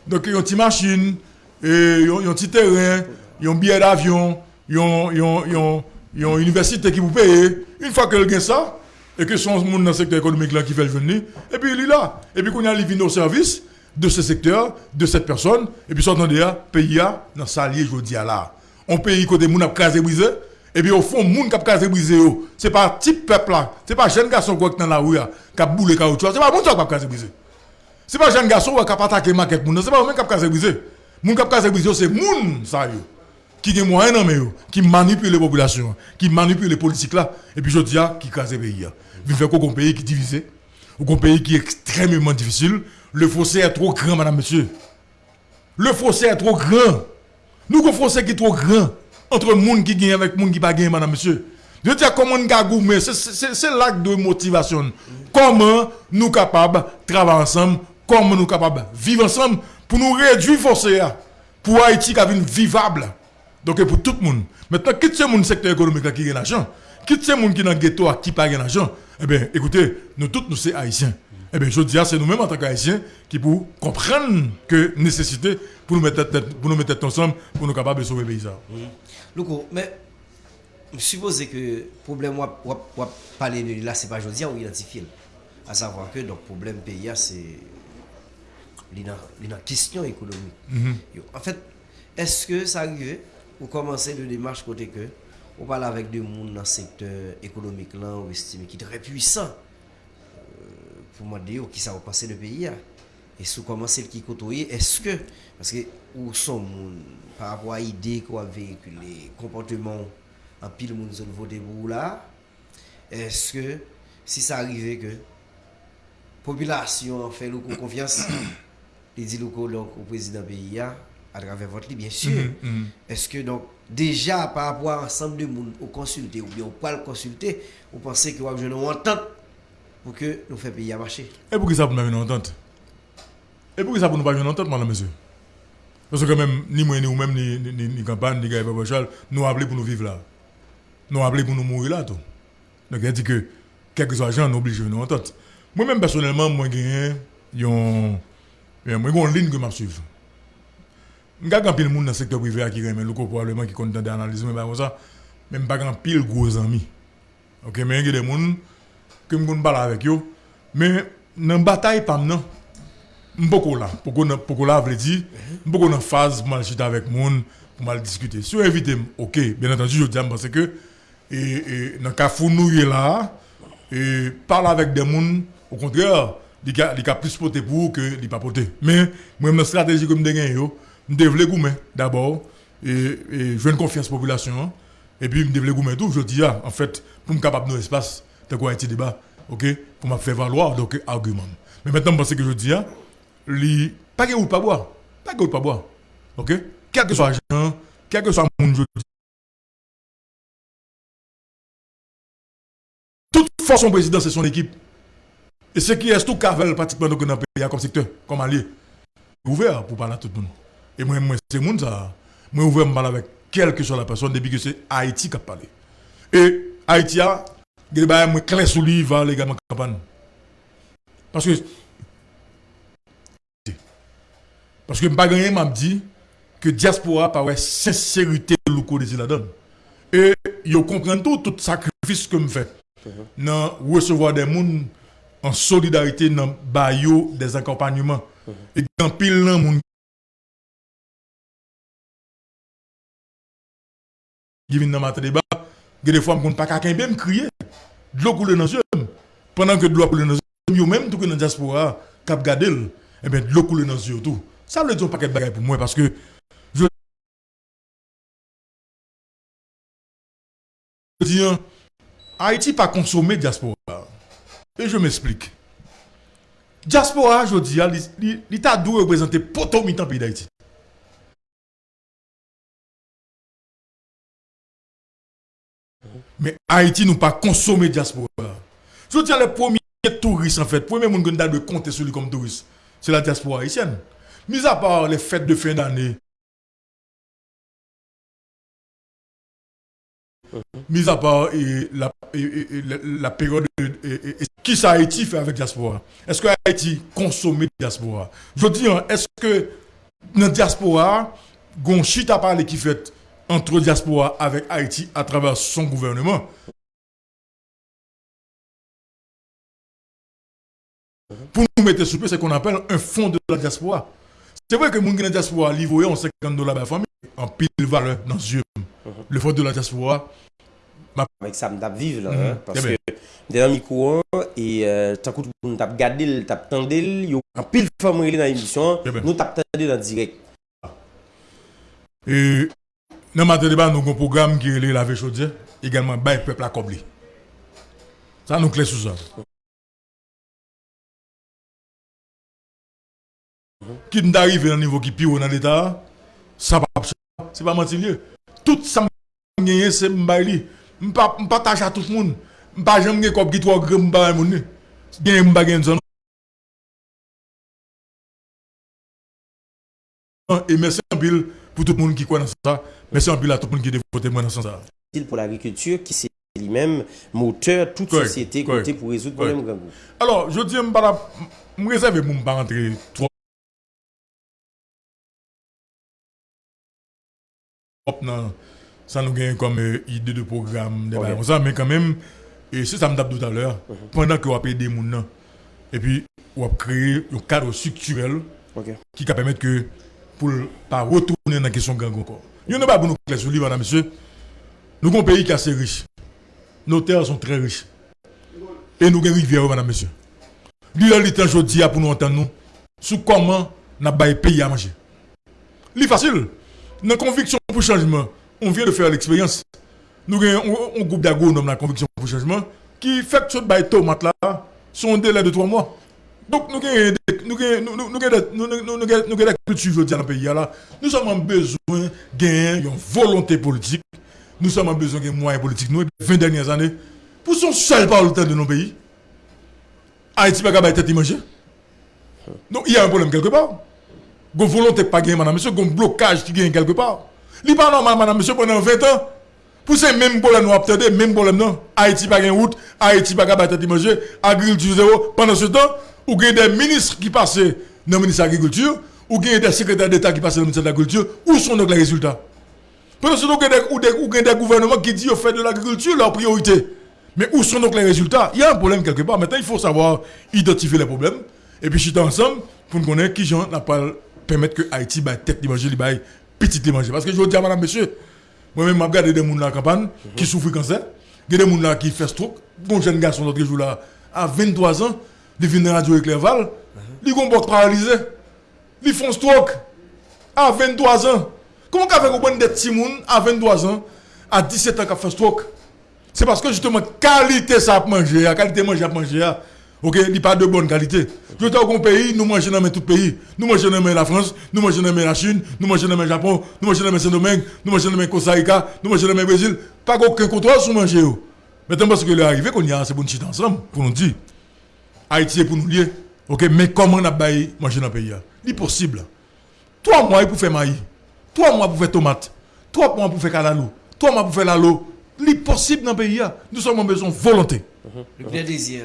Donc ils ont une machine, ils ont ils ont un petit terrain, ils ont un billet d'avion, ils ont, ils ont, ils ont, ils ont une université qui vous paye. Une fois qu'elle gagne ça, et que son monde dans le secteur économique là qui le venir, et puis il est là. Et puis qu'on a les au service de ce secteur, de cette personne, et puis s'entendez là, pays là, dans sa lié, dis là. On pays côté moun a casé brisé, et puis au fond, moun qui a casé brisé, yo, c'est pas type peuple là, c'est pas jeune garçon qui dans la rue là, qui a boulé caoutchouc, c'est pas moun qui a casé brisé. C'est pas jeune garçon qui a attaqué maquette moun, c'est pas moun qui a casé brisé. Moun qui a casé brisé, c'est moun ça qui a moyen dans qui manipule les populations, qui manipule les politiques là, et puis je dis qui crase le pays. Vous faites qu'on pays qui est divisé, un pays qui est extrêmement difficile, le fossé est trop grand, madame, monsieur. Le fossé est trop grand. Nous, le fossé qui est trop grand entre le monde qui gagne avec le monde qui pas gagne, madame, monsieur. Je dis comment nous gagner, c'est- l'acte de motivation. Comment nous capables de travailler ensemble, comment nous capables de vivre ensemble pour nous réduire le fossé, là, pour Haïti qui vivable. Donc pour tout le monde. Maintenant, quitte ce monde secteur économique qui gagne l'argent, quitte ce monde qui est dans le ghetto qui pas l'argent, Eh bien, écoutez, nous tous, nous sommes haïtiens. Eh bien, je dis, c'est nous-mêmes en tant qu'haïtiens qui pour comprendre que nécessité pour nous mettre tête, pour nous mettre ensemble, pour nous capables de sauver le pays. Louko, mais je suppose que le problème, on va parler de là, c'est pas aujourd'hui, on identifie. À savoir que le problème pays, c'est la question économique. Yo, En fait, est-ce que ça arrive ou commencer de démarche côté que on parle avec des monde dans le secteur économique là, on estime qui très puissant euh, pour me dire qui ça va passer le pays là. Et si vous commencez qui côtoyer, est-ce que parce que où sont monde par rapport à idée qu'on véhiculé, comportement en pile monde zone voter pour là, est-ce que si ça arrivait que population en fait le confiance, *coughs* les dit le président pays là, à travers votre livre, bien sûr. Mhm, Est-ce que donc déjà par rapport à ensemble de monde au consulter ou bien au pas le consulter, vous pensez que vous avez une entente pour que nous fassions payer à marcher Et pour qui ça avoir une entente? Et pour qui ça pour nous pas une entente, madame, monsieur? Parce que même, ni moi, ni vous même, ni, ni, ni, ni campagne, ni Babachal, nous appelés pour nous vivre là. Nous appelés pour nous mourir là, tout. Donc, il dit que, quel que soit l'argent, nous de nous entente. Moi-même, personnellement, moi, j'ai une ligne que je suis. Nga kan pil moun nan sektor privé a ki remen loko probablement ki kontan de analize men ba kon sa, men pa kan pil gwo zami. Ok, men gen de moun, ke m kon bala avek yo, men nan batay pam nan, m poko la, poko, na, poko la vle di, m poko nan faz pou mal chita avek moun, pou mal diskute. Sou evite m, ok, ben atanji yo diyan parce ke, e, e, nan ka foun nou ye la, e, parla avek de moun, au kontrèr, li ka, li ka plus pote pou ke li pa pote. Men, mwen m nan strategi kon m de gen yo, je développe gourmet d'abord et, et je une confiance population hein. et puis je développe gourmet tout. Je dis ah, en fait, pour me capable de espace, t'as quoi un débat, ok, pour me faire valoir donc argument. Mais maintenant, parce que je dis ah, pas que ou pas boire, pas que ou pas boire, ok, quel que soit l'argent, quel que soit le monde, je dis. Toute force son président, c'est son équipe. Et ce qui est tout cavel pratiquement dans le pays comme secteur, comme allié. Ouvert pour parler à tout le monde. Et moi, moi c'est monde ça. Moi, ouvert parler avec quelle que soit la personne depuis que c'est Haïti qui a parlé. Et Haïti a des choses clair sur lui, va légalement campagne. Parce que. Parce que je ne m'a dit que diaspora par sincérité locaux de la donne. Et ils comprennent tout, tout sacrifice que je fais. Dans recevoir des gens en solidarité dans bayo des accompagnements. Et dans pile nan moun qui viennent dans matin débat, a des fois je ne pas quelqu'un même crier. De l'eau coule dans les yeux. Pendant que de l'eau coule dans les yeux, même tout que dans la diaspora, cap gadel, eh bien de l'eau coule dans les yeux tout. Ça veut dire un paquet de bagages pour moi parce que je dis Haïti pas consommer diaspora. Et je m'explique. Diaspora, je dis, l'État doit représenter potomitan pays d'Haïti. Mais Haïti nous pas consommer diaspora. Je dis, les premiers touristes, en fait, les premiers gens qui de compter sur lui comme touriste, c'est la diaspora haïtienne. Mis à part les fêtes de fin d'année, mis à part et, la, et, et, la, la, période qui ça Haïti fait avec diaspora? Est-ce que Haïti consomme diaspora? Je dis, hein, est-ce que dans la diaspora, gon chita parler qui fait entre diaspora avec Haïti à travers son gouvernement Pour nous mettre sur ce qu'on appelle un fonds de la diaspora. C'est vrai que les gens dans la diaspora livrent en 50 dollars par famille, en pile valeur dans les yeux. Le fonds de la diaspora, avec ça, je vivre là, hein, parce que dans le micro et euh, tant que nous t'a regardé, t'a entendu, il y a un pile de femmes dans l'émission, nous t'a entendu dans direct. Et Nan mater débat, nous avons un programme qui est la chaudière, également le peuple à Kobli. Ça nous clé sous ça. Qui nous arrive à un niveau qui pire dans l'État, ça va c'est pas mentir. Tout ça gagné, c'est m'baili. M'partage à tout le monde. M'pas jamais gagné comme qui trois grammes m'baili mon Gagné m'baili zone. Et merci en pile pour tout le monde qui croit dans ça. Merci en pile à tout le monde qui a voté moi dans ça. Pour l'agriculture qui c'est lui-même moteur toute Correct, société correct, côté pour résoudre le problème. Alors, je dis, je me réserve pour ne pas rentrer trop dans ça nous gagne comme euh, idée de programme, des Ok. bails comme ça, mais quand même, et c'est ça me tape tout à l'heure, pendant que vous avez des gens, et puis vous avez créé un cadre structurel Ok. qui va permettre que pour pas retourner dans la question gang encore. N'y a pas nous clair sur lui, madame, monsieur. Nous avons un pays qui est assez riche. Nos terres sont très riches. Et nous avons une rivière, madame, monsieur. Lui, il est aujourd'hui pour nous entendre nous sur comment nous avons pays à manger? C'est facile. Dans la conviction pour changement, on vient de faire l'expérience. Nous avons un, groupe d'agronomes dans la conviction pour changement qui fait que ce tomates là sont un délai de trois mois. Donc, nous avons avons- avons avons- avons cultures aujourd'hui dans le pays. Nous en besoin de gagner une volonté politique. Nous en besoin de moyens politiques. Nous, les 20 dernières années, pour son seul par le temps de nos pays, Haïti n'a pas été manger. Donc, il y a un problème quelque part. Une volonté pas gagner, madame, monsieur, un blocage qui gagne quelque part. Il n'est pas normal, madame, monsieur, pendant 20 ans. Pour ces mêmes problèmes, nous avons même problème, non? Haïti pas gagner route, Haïti pas gagner manger, agriculture zéro. Pendant ce temps, ou gagne des ministres qui passaient dans le ministère de l'Agriculture, ou gagne des secrétaires d'État qui passaient dans le ministère de l'Agriculture. Où sont donc les résultats? Pendant ce temps, il y a des- ou des, ou des gouvernements qui disent au fait de l'agriculture leur priorité. Mais où sont donc les résultats? Il y a un problème quelque part. Maintenant, il faut savoir identifier les problèmes. Et puis, chiter ensemble pour nous connaître qui gens n'a pas permettre que Haïti baille tête li baille petite manger. Parce que je dis à madame, monsieur, moi-même, je regarde des gens dans la campagne qui souffrent cancer. Des gens qui font stroke. Bon jeune garçon l'autre jour là, à 23 ans, il vient la radio Éclairval. Il ont un paralysé. Ils font stroke à 23 ans. Comment qu'on fait qu'on des petits à 23 ans, à 17 ans, qui fait stroke? C'est parce que justement, qualité ça à manger, la qualité manger à manger, ok, il n'y a pas de bonne qualité. Je dire qu'un pays, nous mangeons dans tout pays. Nous mangeons dans la France, nous mangeons dans la Chine, nous mangeons dans le Japon, nous mangeons dans Saint-Domingue, nous mangeons dans Costa Rica, nous mangeons dans le Brésil. Pas aucun contrôle sur manger. yo. Maintenant, parce que l'arrivée qu'on y a, c'est nous chiter ensemble, pour nous dire. Haïti est pour nous lier. Ok, mais comment on a baillé manger dans le pays C'est possible. Trois mois pour faire maïs. Trois mois pour faire tomate. Trois mois pour faire calalou. Trois mois pour faire lalo. C'est possible dans le pays. Nous sommes en besoin de volonté. Le plein désir.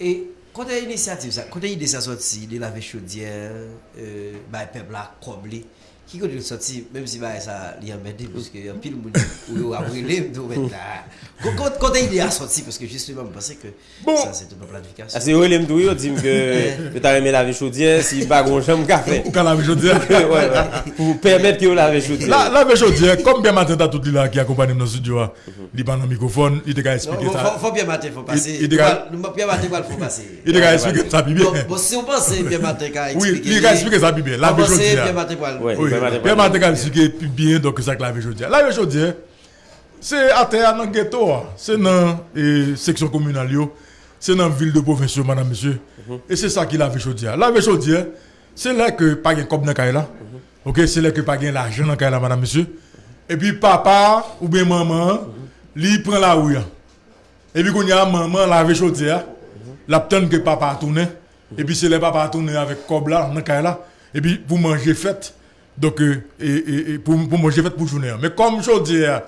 Et quand il y a une initiative, quand il y a une idée ça sorti, de laver chaudière, euh, bah, le peuple a comblé. Qui quand il sorti, même si bah, ça l'y a emmerdé, parce qu'il y a pile de monde où il a brûlé, de mettre là. Quand- Quand quand il est sorti, parce que justement, je pensais que Bon. ça c'est une planification. Ah, c'est eux les m'douille, dit que *laughs* tu as aimé laver chaudière si pas grand chambre café. Ou *laughs* la dis, comme bien matin, t'as tout là qui accompagne dans le studio, il prend le microphone, il te a expliqué faut, ça. faut, faut bien passer. il décale- Nous, bien mater, il faut passer. Il te bien. Bon, si on pense bien mater, quand Oui, il a expliqué ça, bien. Mater, pour Oui, Bien donc ça que la je dis. La je dis, c'est à terre dans le ghetto, hein. c'est dans la section communale, c'est dans la ville de province, madame, monsieur. Et c'est ça qui la je dis. La je dis, c'est là que pas de comme dans là. Ok, c'est là que pas de l'argent dans là, madame, monsieur. Et puis papa ou bien maman, lui prend la rue. hein. Et puis quand il y a maman, la je dis, la que papa a tourné. Et puis c'est le papa a tourné avec cob là, dans là. Et puis pour manger fête. Donc, euh, et, et, et pour, pour manger fête pour journée. Mais comme je dis, euh,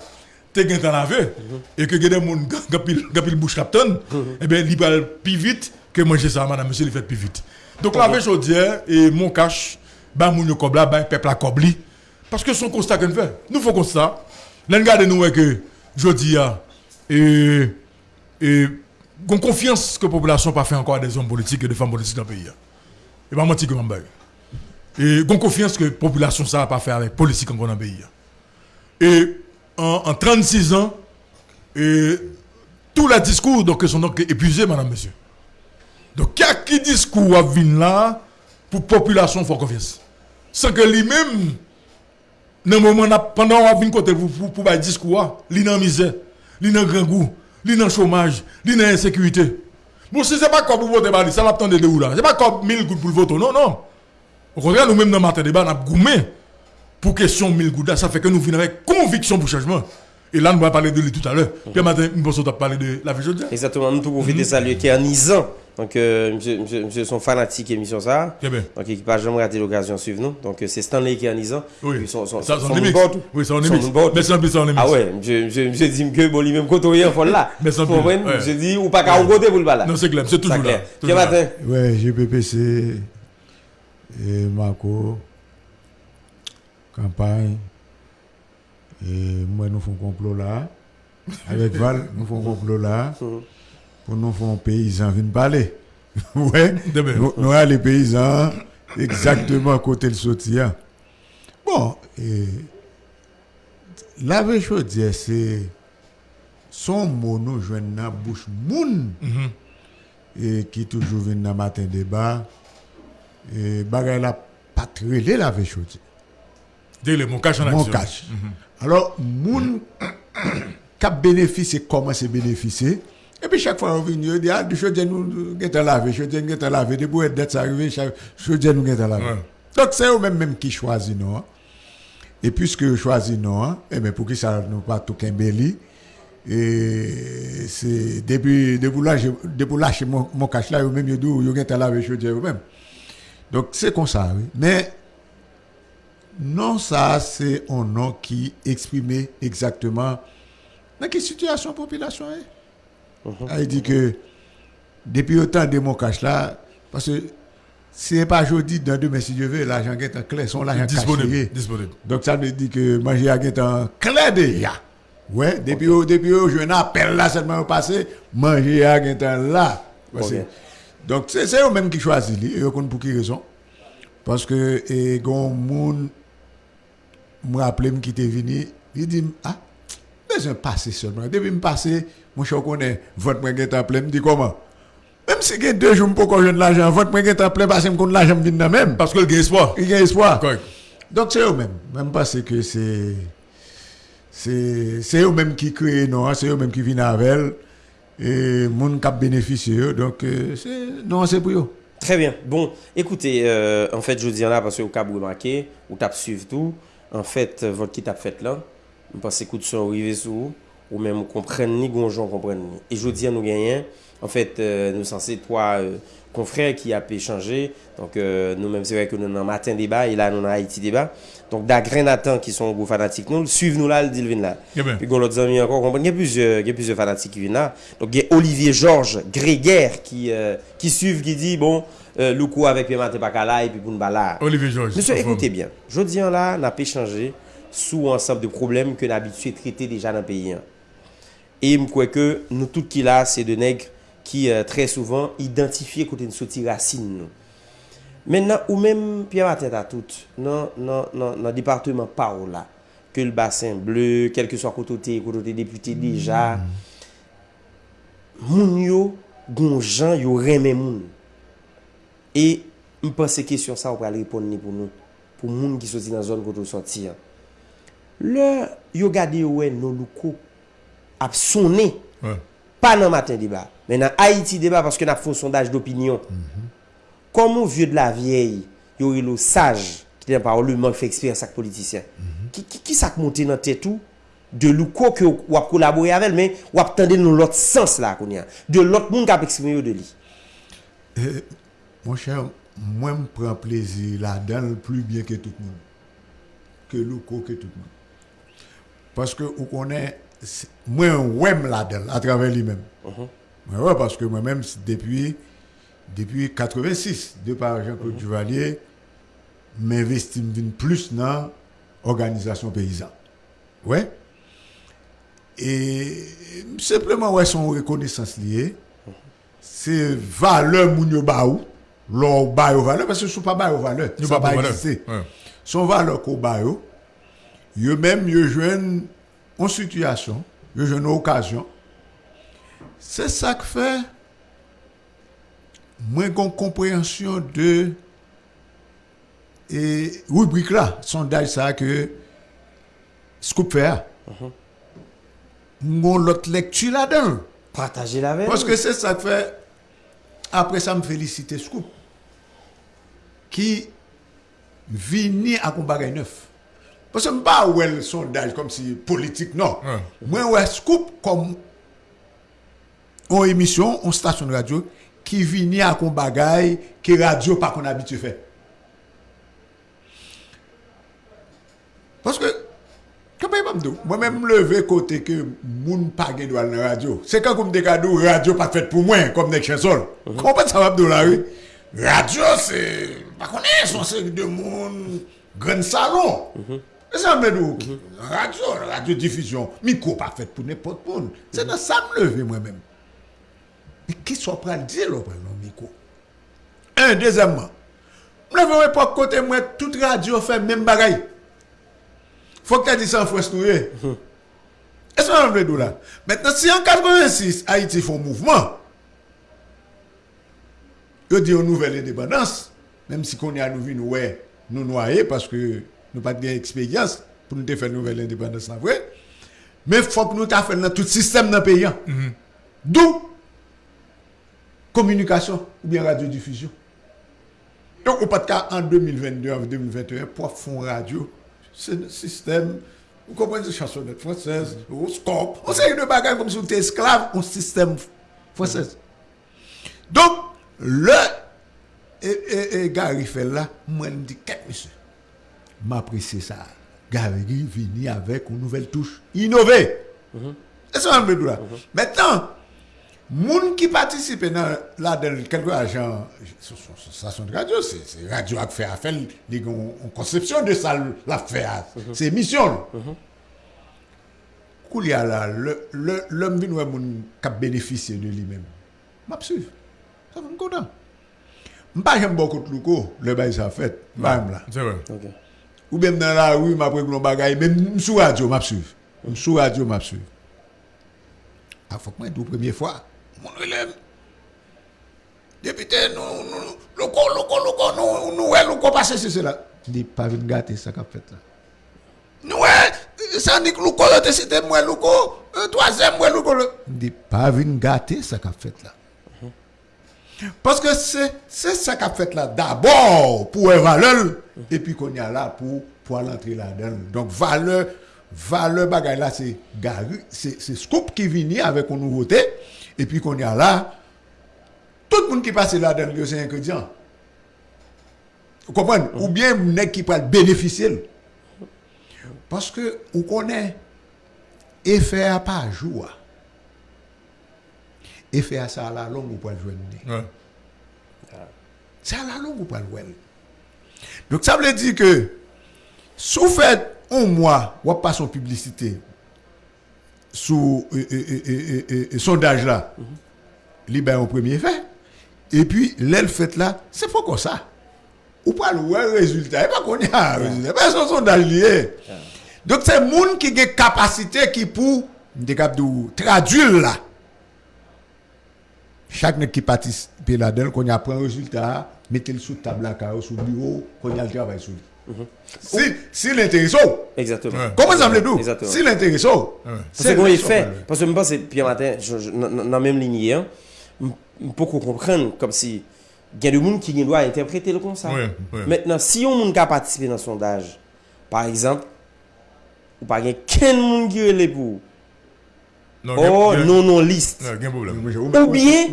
t'es gain lavé, et que des gens qui ont bouche captain, et bien, il va plus vite que manger ça, madame, monsieur, il fait plus vite. Donc, laver chaudière et mon cache, bah, mon yo cob là, bah, peuple à cobli. Parce que son constat qu'on fait, nous faisons constat. L'un garde nous, que, je dis, ah, et, et, confiance que la population n'a pas fait encore des hommes politiques et des femmes politiques dans le pays. Et pas mentir que bague. Et qu'on confiance que la population ça n'a pas fait avec politique encore dans le pays. Et en, en 36 ans, et tous les discours donc, sont donc épuisés, madame, monsieur. Donc, y a qui discours à venir là pour la population faire confiance? Sans que lui-même, dans le moment, pendant qu'on vient côté pour, pour, pour, discours, il dans misère, il dans grand goût, il dans chômage, il dans insécurité. Bon, si ce n'est pas comme pour voter, bah, ça l'attend de où là? Ce n'est pas comme 1000 gouttes pour le voter, non, non. Au contraire, nous-mêmes dans le matin débat, nous avons goumé pour question 1000 gouttes. là. Ça fait que nous venons avec conviction pour changement. Et là, nous allons parler de lui tout à l'heure. Puis matin, nous pensons parler de la vie aujourd'hui. Exactement, nous tout profiter de saluer qui est en Isan Donc, euh, monsieur, monsieur, monsieur sont fanatiques émission ça. Très bien. Donc, équipage jamais raté l'occasion de suivre nous. Donc, euh, c'est Stanley qui est anisant. Oui. Son, son, Ça, son son. Oui, son Son remix. board. Merci en plus, son. Ah ouais, monsieur, monsieur, monsieur dit que bon, lui même côtoyer en fond là. Mais comprenez? plus, ouais. Monsieur dit, ou pas qu'à un côté pour le bas là. Non, c'est clair, c'est toujours Ça là. Quel matin? Ouais, GPPC e Mako, Kampany, e mwen nou foun komplo la, avek Val, nou foun komplo la, pou nou foun peyizan vin pale. Ouè, nou a le peyizan, ekzaktèman kote l soti ya. Bon, e, la vej yo diye se, son mou nou jwen nan bouch moun, mm -hmm. e ki toujou vin nan matin deba, Et bagay la pas trélé la vraie chose. Dis-le, mon cash en Mon action. cash. Alors, moun bénéficié, comment c'est bénéficier. Et puis chaque fois on vient, on dit, ah, du chose nous avons lavé, chose nous avons lavé, des bouées d'être arrivé, chose nous avons lavé. Ouais. Donc c'est eux-mêmes même qui choisissent nous. hein. Et puisque choisissent nous, hein, eh bien, pour qui ça nous pas tout Kimbeli, et c'est depuis, depuis là, depuis lâcher mon, mon cash là, eux-mêmes, ils disent, ils ont lavé, chose eux-mêmes. Donc c'est comme ça, oui. Mais non, ça, c'est un nom qui exprime exactement dans quelle situation la population est. Elle dit que depuis autant de mon cash là, parce que si c'est pas aujourd'hui, dans demain, si Dieu veut, l'argent est en clair, son l'argent Disponible. Disponible. Donc ça veut dire que manger à est en clair déjà. Ouais, depuis au depuis au je appel là seulement au passé, manger à est en là. Donc c'est c'est eux même qui choisissent eux pour qui raison. Parce que et gon moun me rappelle qui était venu, il dit ah besoin passer seulement. Depuis me passer, mon cher connaît votre moi est en plein, me dit comment? Même si il y a deux jours pour qu'on joue de l'argent, votre moi plein parce que me connaît l'argent vient même. Parce que le gain espoir. Il y a espoir. Donc c'est eux-mêmes. Même parce que c'est. C'est c'est eux-mêmes qui créent, non, c'est eux-mêmes qui viennent avec elle. Et moun qui bénéficié eux. Donc, euh. Non, c'est pour eux. Très bien. Bon, écoutez, euh, en fait, je dis là parce que au cas où vous tape suivre tout, en fait, euh, votre qui tape fait là, je pense que coup de son arrivé sur vous, ou même vous comprenez ni comprennent. Et je dis à nous gagnons, en fait, nous censés trois confrères qui a échangé. Donc, euh, nous-mêmes, c'est vrai que nous avons un matin débat et là, nous avons Haïti débat. Donc, da Grenatan qui sont gros fanatiques, nous, suivez-nous là, le deal là. Eh puis, on l'autre ami encore, il y a plusieurs, il y a plusieurs fanatiques qui viennent là. Donc, il y a Olivier Georges, Grégaire, qui, euh, qui suivent, qui dit, bon, euh, Loukou avec Pema Tepakala et puis Bounbala. Olivier Georges. Monsieur, écoutez bien. Je dis là, n'a pas échangé sous ensemble de problèmes que nous habitués traiter déjà dans le pays. Et je crois que nous, tout qui là, c'est de nègres ki euh, tre souvan identifiye kote nou soti rasin nou. Men nan ou men piye maten ta tout, nan, nan, nan, nan departement pa ou la, ke l basen bleu, kelke so kote te, kote te depute mm. deja, moun yo goun jan yo remen moun. E mpense kesyon sa ou pral repon ni pou nou, pou moun ki soti nan zon kote ou soti an. Le yo gade yo we nou loukou ap sonen, ouais. pa nan maten di ba. Mais dans Haïti, débat parce que nous avons fait un sondage d'opinion. Mm -hmm. Comment vieux de la vieille, yo le sage qui n'a pas le manque fait expérience avec politicien. Mm -hmm. Qui qui, qui ça monté dans la tête tout de louko que ou a collaboré avec mais ou a tendé dans l'autre sens là qu'on De l'autre monde qui a exprimé de lui. Euh, mon cher, moi je prends plaisir là-dedans plus bien que tout le monde. Que louko que tout le monde. Parce que on connaît moi web là-dedans à travers lui-même. Mm -hmm. Mwen wè, paske mwen mèm depi, depi 86, de par Jean-Claude Duvalier, mè vestim din plus nan organizasyon peyizan. Wè? E, sepleman wè son rekonesans liye, se vale moun yo ba ou, lor ba yo vale, paske sou pa ba yo vale, sou pa ba existe. Son vale ko ba yo, yo mèm yo jwen an situasyon, yo jwen an okasyon, Se sak fe, mwen kon komprehensyon de e rubrik la, sondaj sa ke skup fe a. Uh -huh. Mwen lot lektu la den. Pataje la ven. Paske se sak fe, apre sa m felisite skup. Ki vini akon bagay neuf. Paske m ba ouel sondaj kom si politik, non. Mwen ouel skup kom on émission, on station de mhm. mhm. radio qui vient à qu'on bagaille que radio pas qu'on habitué faire. Parce que moi-même levé côté que moun pas gagne dans la radio. C'est quand comme des cadeaux radio pas fait pour moi comme des chansons. Comment ça va dans la rue Radio c'est pas connaître son série de monde grand salon. Se an men nou, radyo, radyo difizyon, mi ko pa fet pou nepot pou nou. Se nan sa m leve mwen men. Ki so pral di lo pral nan miko? Un, dezemman, mwen vwe pou kote mwen tout radyo fè mèm bagay. Fok te di san fwes nou ye. E so nan vle do la. Mètnen si an 86, Haiti fon mouvman, yo di yo nouvel indépendance, mèm si konye an nou vi nou we, nou noye, paske nou pat gen eksperyans, pou nou te fè nouvel indépendance nan vwe, mè fok nou ta fè nan tout sistem nan peyan. Mm -hmm. Dou, communication ou bien radiodiffusion. Donc, au pas de cas en 2022, en 2021, pour fond radio, c'est un système, vous comprenez, chansonnette française, au scope, on sait une bagarre comme si on était esclave au système français. Donc, le et, et, et Gary fait là, moi, je me dis, qu'est-ce monsieur? M'apprécie ça. Gary vient avec une nouvelle touche innovée. C'est mm-hmm. ça, là. Maintenant, Moun ki patisipe nan la del kelko ajan sasyon de radyo, se radyo ak fe a fel, li kon konsepsyon de sa la fe a, se misyon. Kou li a la, lom vin wè moun kap benefisye de li men. Map suiv, sa moun kontan. Mpa jem bon kote louko, le bay sa fet, mpa jem la. Ou bem nan la, ou map wè koulon bagay, msou radyo map suiv. Msou radyo map suiv. A fok mwen tou premye fwa. Mon élève, député, nous, nous, loco, loco, loco, nous, nous, ouais, loco, passer, c'est cela. Dit, pas venir gâter ça qu'a fait là. Nous, ça dit que loco, te cité, moi, loco, un troisième, moi, le. Dit, pas venir gâter ça qu'a fait là. Parce que c'est ça qu'a fait là d'abord pour une valeur et puis qu'on y a là pour pour aller entrer là-dedans. Donc valeur valeur bagay là c'est c'est scoop qui vient avec une nouveauté Et puis qu'on y a là, tout le monde qui passe là dans le c'est ingrédient. Vous comprenez Ou bien, nèg qui peut bénéficier. Parce que, vous connaissez, effet à pas jour. Effet à ça à la longue, ou pas le jouer. C'est à la longue, ou pas le jouer. Donc, ça veut dire que, si vous faites un mois, vous pas son publicité, sous sondage là, il y a un premier fait. Et puis, l'aile fait là, c'est pas comme ça. Ou pas le résultat. Et pas qu'on y a un résultat. Mais son sondage lié. Donc, c'est le monde qui a une capacité qui pour traduire là. Chaque nègre qui participe là-dedans, qu'on y a un résultat, mettez-le sous table là, sous bureau, qu'on y a le travail sous lui. Si, si l'intéresse, Exactement. Comment ça me le dit Exactement. Si l'intéresse, C'est comment il fait? Parce que je pense que Pierre je- dans la même ligne, hein, je peux comprendre comme si il y a des gens qui doivent interpréter le comme ça. Oui, oui. Maintenant, si on a participé dans le sondage, par exemple, ou pas quel monde qui est pour? Non, oh non non liste. Ou bien-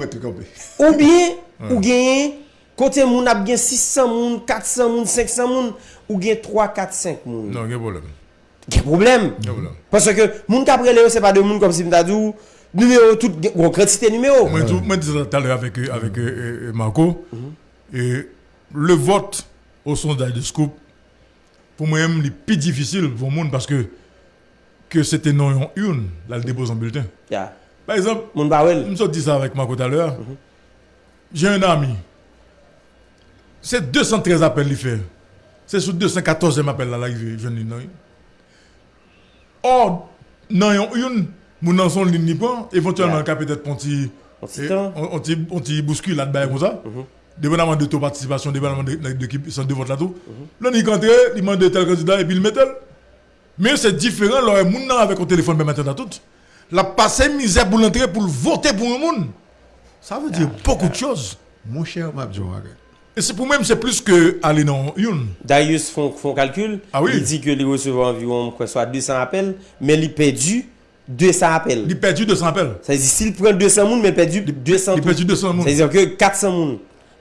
ou bien ou gagner côté moun a bien 600 moun 400 moun 500 moun ou bien 3 4 5 moun Non, gen problème. quel problème Gen problème. parce que moun qui après c'est pas de moun comme si m'ta dit numéro tout gros quantité numéro Moi, moi, je disais tout à l'heure avec, euh, avec euh, euh, Marco, et le vote au sondage de Scoop, pour moi-même, le plus difficile pour le monde parce que, que c'était non une, là, le dépose en bulletin. Par exemple, je me suis dit ça avec Marco tout à l'heure. J'ai un ami. C'est 213 appels qu'il fait. C'est sur 214e appel là, là, il vient de nous. Or, non, une, mon dans son ligne, ni pas, éventuellement, Yeah. le peut-être temps. on- on petit- on petit bouscule là-dedans comme ça. Dépendamment de ton participation, dépendamment de, de, qui sont de vote là tout. Là, il rentre, il demande de tel candidat et puis il met tel. Mais c'est différent, là, moun nan avec un téléphone, même maintenant tout. La passé misère pour l'entrer pour le voter pour un monde. Ça veut dire beaucoup de choses. Mon cher Mabdjo, Et c'est pour même, c'est plus que aller dans une. Darius font font calcul Ah oui. il dit que il recevait environ quoi soit 200 appels mais il perdu 200 appels. Il a perdu 200 appels. Ça veut dire, s'il prend 200 moun, mais il perdu 200 Il perdu 200 Ça moun. veut dire que 400 moun.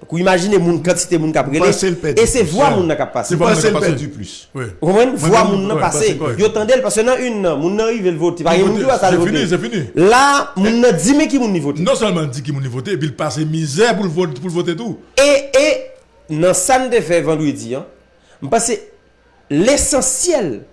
Vous imaginez moun, quantité moun qui a. Et c'est moun qui a passé. C'est pas c'est perdu plus. Oui. Vous comprenez? Moi, moun ouais, passé. Yo tendel parce que nan une moun nan arrive le vote. Par exemple, moun qui va ça le C'est fini, voter. c'est fini. Là, moun nan dit mais qui moun ni vote. Non seulement dit qu'il m'a voté, et puis il passe misère pour le voter, pour le voter tout. Et, et, dans ça nous fait vendredi, hein, parce que l'essentiel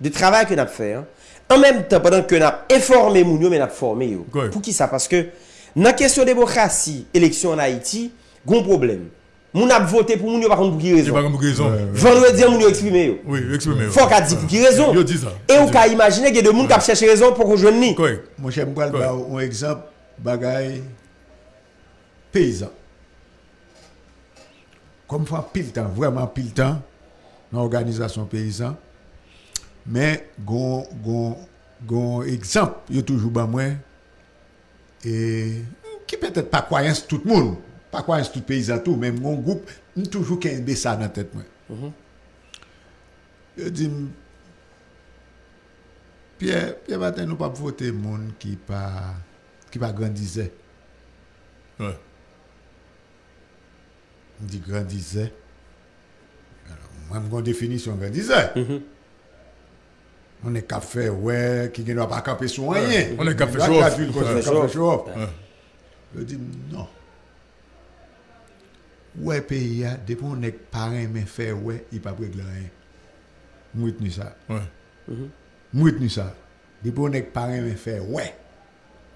du travail que nous avons fait, hein, en même temps, pendant que nous avons informé moun yo, mais nous avons formé yo. Pour qui ça? Parce que dans la question de démocratie, élection en Haïti, gon problème. Moun a voté pour moun yo, par contre, pour qui J'ai raison pas comme raison. Vendredi, moun yo exprimé yo. Oui, exprimez. Faut qu'a dit pour qui raison Yo dit ça. Et on peut imaginer qu'il y a des gens qui ont cherché raison pour qu'on joigne ni. Correct. Mon cher Mboual, Ouais. ba un exemple, bagay paysan. comme fait pile temps, vraiment pile temps, dans l'organisation paysan. Mais, gon, gon, gon exemple, yo toujours ben moi, et qui peut-être pas croyance tout le monde, pas croyance tout paysan tout, mais mon groupe, toujours qu'un ça dans la tête moi. Mm Je -hmm. dis, Pierre, Pierre Martin, nous pas voter monde qui pas, qui pas grandissait. Ouais. dit grandissait. Alors, moi, j'ai définition grandissait. Mm -hmm. On est qu'à faire, ouais, qui ne va pas camper sur rien. On est qu'à faire chauffe. Je dis non. Ouais, pays, depuis qu'on est parrain, mais fait, ouais, il pas régler rien. Moi, retenu ça. Mhm. Moi, retenu ça. Depuis qu'on est parrain, mais fait, ouais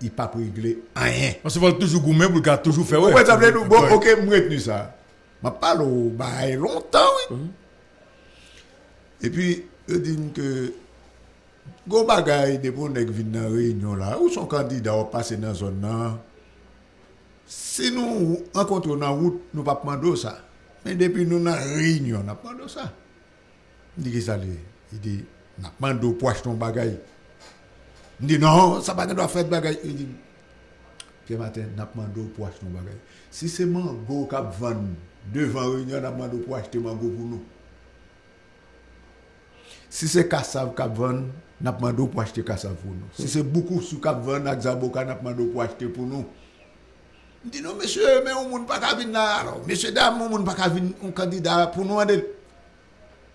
il pas pour régler rien. On se voit toujours gourmet pour le toujours faire. Ouais, ça veut dire, bon, ok, je retenu ça. Ma pale ou baye lontan, oui. Mm -hmm. E pi, e din ke, go bagay depo nek vin nan reynyon la, ou son kandida ou pase nan zon nan, se nou an kontro nan wout, nou pa pmando sa. Men depi nou nan reynyon, nan pmando sa. Ndi ki sa li, i di, nan pmando poach ton bagay. Ndi nan, sa bagay do a fet bagay, i di, Matin, nap mando pou ach nou bagay. Si seman go kap van Devan reynyon apman do pou achete mango pou nou. Si se kasav kap ven, napman do pou achete kasav pou nou. Si se boukou sou kap ven, ak zaboka napman do pou achete pou nou. Di nou, mesye, men ou moun pa ka vin la. Mesye dam, ou moun pa ka vin un kandida pou nou an del.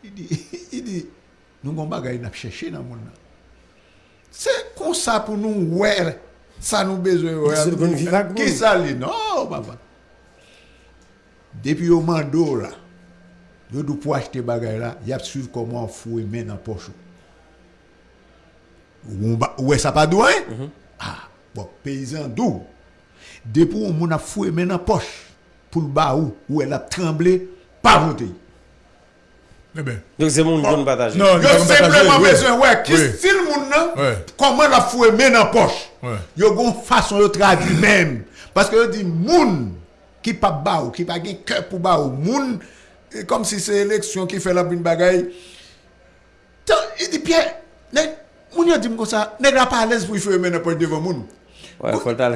I di, *laughs* i di, nou kon bagay nap chèche nan moun nan. Se kon sa pou nou wè, sa nou bezwe wè. Ki sa li, non, baba. Depuis au mando là, yo dou pour acheter bagay là, y a suivre comment fouer main dans poche. Ou Ouais, ça pas doué? Ah, bon, paysan d'où? Depuis on moun a foué main dans poche pour le bas où, où elle a tremblé, pas voter. Eh bien. Donc c'est mon bon partage. Non, Yo simplement ouais. besoin, ouais, qui Oui. style moun nan, comment la foué main dans poche? Yo gon façon de traduire même. Parce que yo dit moun qui pas ba ou, qui pas gen cœur pour ba ou, moun, e, comme si c'est l'élection qui fait la bonne bagaille. Il dit, Pierre, moun yon dit comme ça, n'est pas à l'aise pour faire mener point devant moun. Ouais, faut il pas à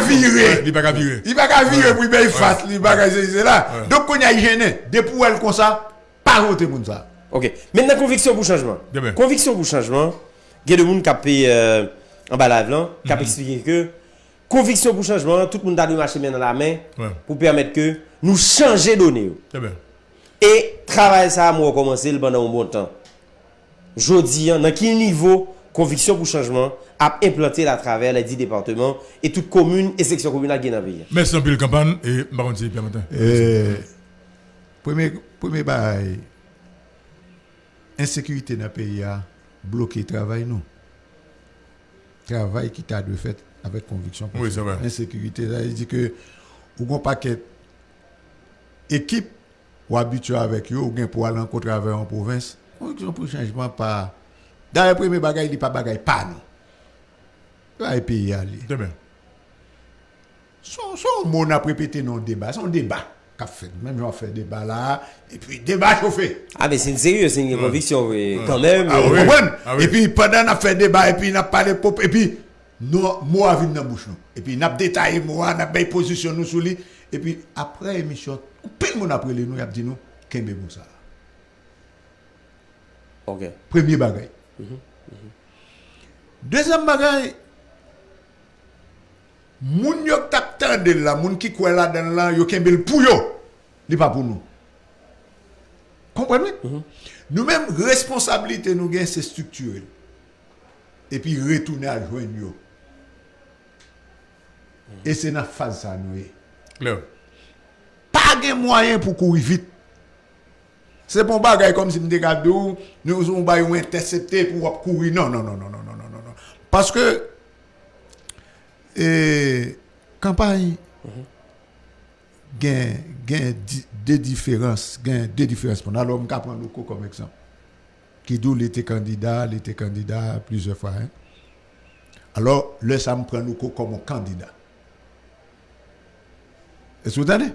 virer. Il pas à virer. Il pas à virer pour payer face, il pas à c'est là. Donc, on y a gêné, depuis elle comme ça, pas voter moun ça. Ok, maintenant, conviction pour changement. Conviction pour changement, il y a des gens qui ont payé euh, en balade, qui ont expliqué que Conviction pour changement, tout le monde a dû marcher main dans la main ouais. pour permettre que nous changer de données. Eh et travail ça, moi, commencé pendant un bon temps. Je dis, dans quel niveau Conviction pour changement a implanté à travers les 10 départements et toutes communes et sections communales qui dans le pays. Merci un peu, campagne et Baron Pierre Martin. Euh, premier, premier bail, insécurité dans le pays a bloqué le travail, non. Travail qui t'a dû fait avec conviction. Oui, c'est vrai. Insécurité, ça veut dire que, ou un paquet équipe ou habitué avec eux, ou bien pour aller en travail en province, conviction pour changement pas. Dans le premier bagage, il dit pas bagage, pas nous. Là, le pays aller. Très bien. Son, son mot n'a pas répété non débat, son débat qu'a fait. Même j'en fais débat là, et puis débat chauffé. Ah, mais c'est une sérieux, c'est une conviction, oui. Quand même. Ah? Ah oui. Et puis pendant qu'on a fait débat, et puis on a parlé pop, et puis nous, moi, vient dans la bouche. Nous. Et puis, nous avons détaillé, moi, nous avons position nous sur lui. Et puis, après l'émission, tout le monde a pris nous, nous a dit nous, qu'est-ce que ça Ok. Premier bagage. Mm -hmm. mm -hmm. Deuxième bagage, moun yo tap tande la, moun ki kwe la dan la, yo kembe l pou yo, li pa pou nou. Komprenme? Mm -hmm. Nou menm responsabilite nou gen se strukturel. E pi retoune a jwen yo. E se nan faz sa nou e. Lè. Pa gen mwayen pou kouri vit. Se pon bagay kom si mde gade ou, nou zon bay ou intercepte pou wap kouri. Non, non, non, non, non, non, non, non. Paske, e, eh, kampany, mm -hmm. gen, gen di, de diferans, gen de diferans pon. Alon mka pran loko kom ekzamp. Ki dou lete kandida, lete kandida plize fwa, hein. Alors, lè sa m pran loko kom kandida. Est-ce que vous entendez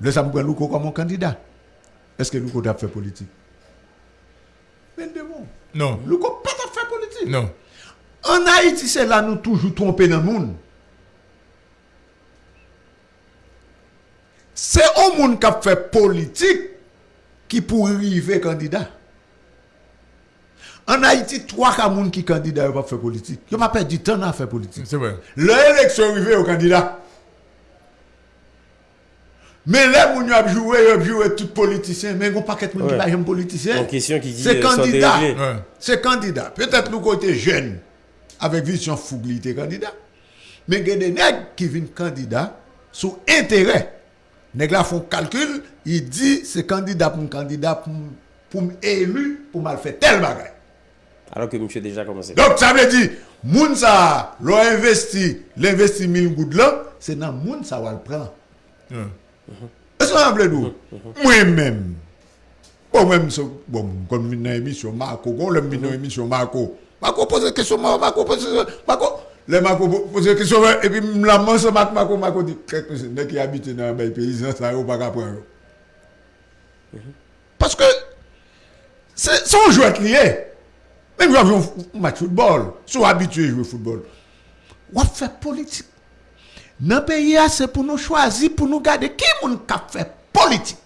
Le sa m pran loko kom kandida. Est-ce que politik? Men de bon. Non. Loko pa tap fè politik. Non. En Haïti, c'est là nous toujours tromper dans le monde. C'est au monde qui a fait politique qui pour arriver candidat. En Haïti, trois gens qui candidat pas faire politique. Ils pas perdu du temps à faire politique. C'est vrai. L'élection arrivée au candidat. Mais là, gens qui ont joué, ils ont joué tout politicien. Mais ils n'ont pas qu'être ouais. là, j'aime politicien. C'est euh, candidat. C'est candidat. Peut-être nous côté jeune, avec vision foublité candidat. Mais il y a des nègres qui viennent candidat sous intérêt. Les là font calcul, ils disent c'est candidat pour un candidat pour, pour élu, pour mal faire tel bagage. Alors que monsieur déjà commencé. Donc ça veut dire, moun ça, investi, l'investi 1000 gouttes là, c'est dans moun ça va le prendre. Mm. Est-ce que vous avez d'où Moi-même. Bon, même, so- bon, comme dans l'émission Marco, quand je suis dans l'émission Marco, Marco pose une question, Marco pose une question, Marco, le Marco pose une question, et puis je la mange Marco, Marco, Marco dit, quelque chose, qui habite dans les pays, ça n'a pas apprendre. Parce que, c'est son jouet lié. Même quand on match football, sont habitués à jouer au football. On fait politique. Dans le pays, c'est pour nous choisir, pour nous garder qui kap fait politique?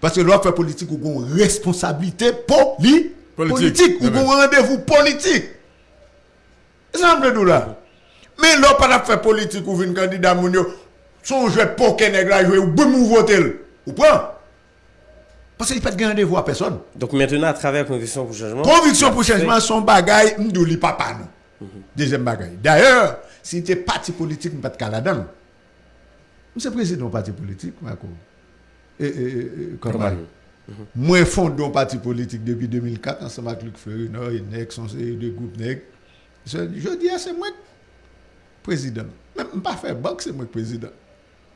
Parce que l'on fait politique, ou une responsabilité poli Politique. politique, ou un rendez-vous politique. Ça me nous là? Mais l'on pas fait politique, ou une candidat son jeu poker nèg la jouer, ou boum ou voter. Ou prend? Parce qu'il n'y a pas de rendez-vous à personne. Donc maintenant, à travers Conviction pour Changement. Conviction pour changement, son bagay, m'dou li papa nous. Deuxième bagay. D'ailleurs, Si nte parti politik, mwen pat kaladan. Mwen se prezidon parti politik, mwen akou. E, e, e, e konman. Mhm. Mwen fondon parti politik depi 2004, ansama ak Luc Fleury, nou, e nek, son se, de goup nek. Je di a, se mwen prezidon. Mwen mpa fe bank, se mwen prezidon.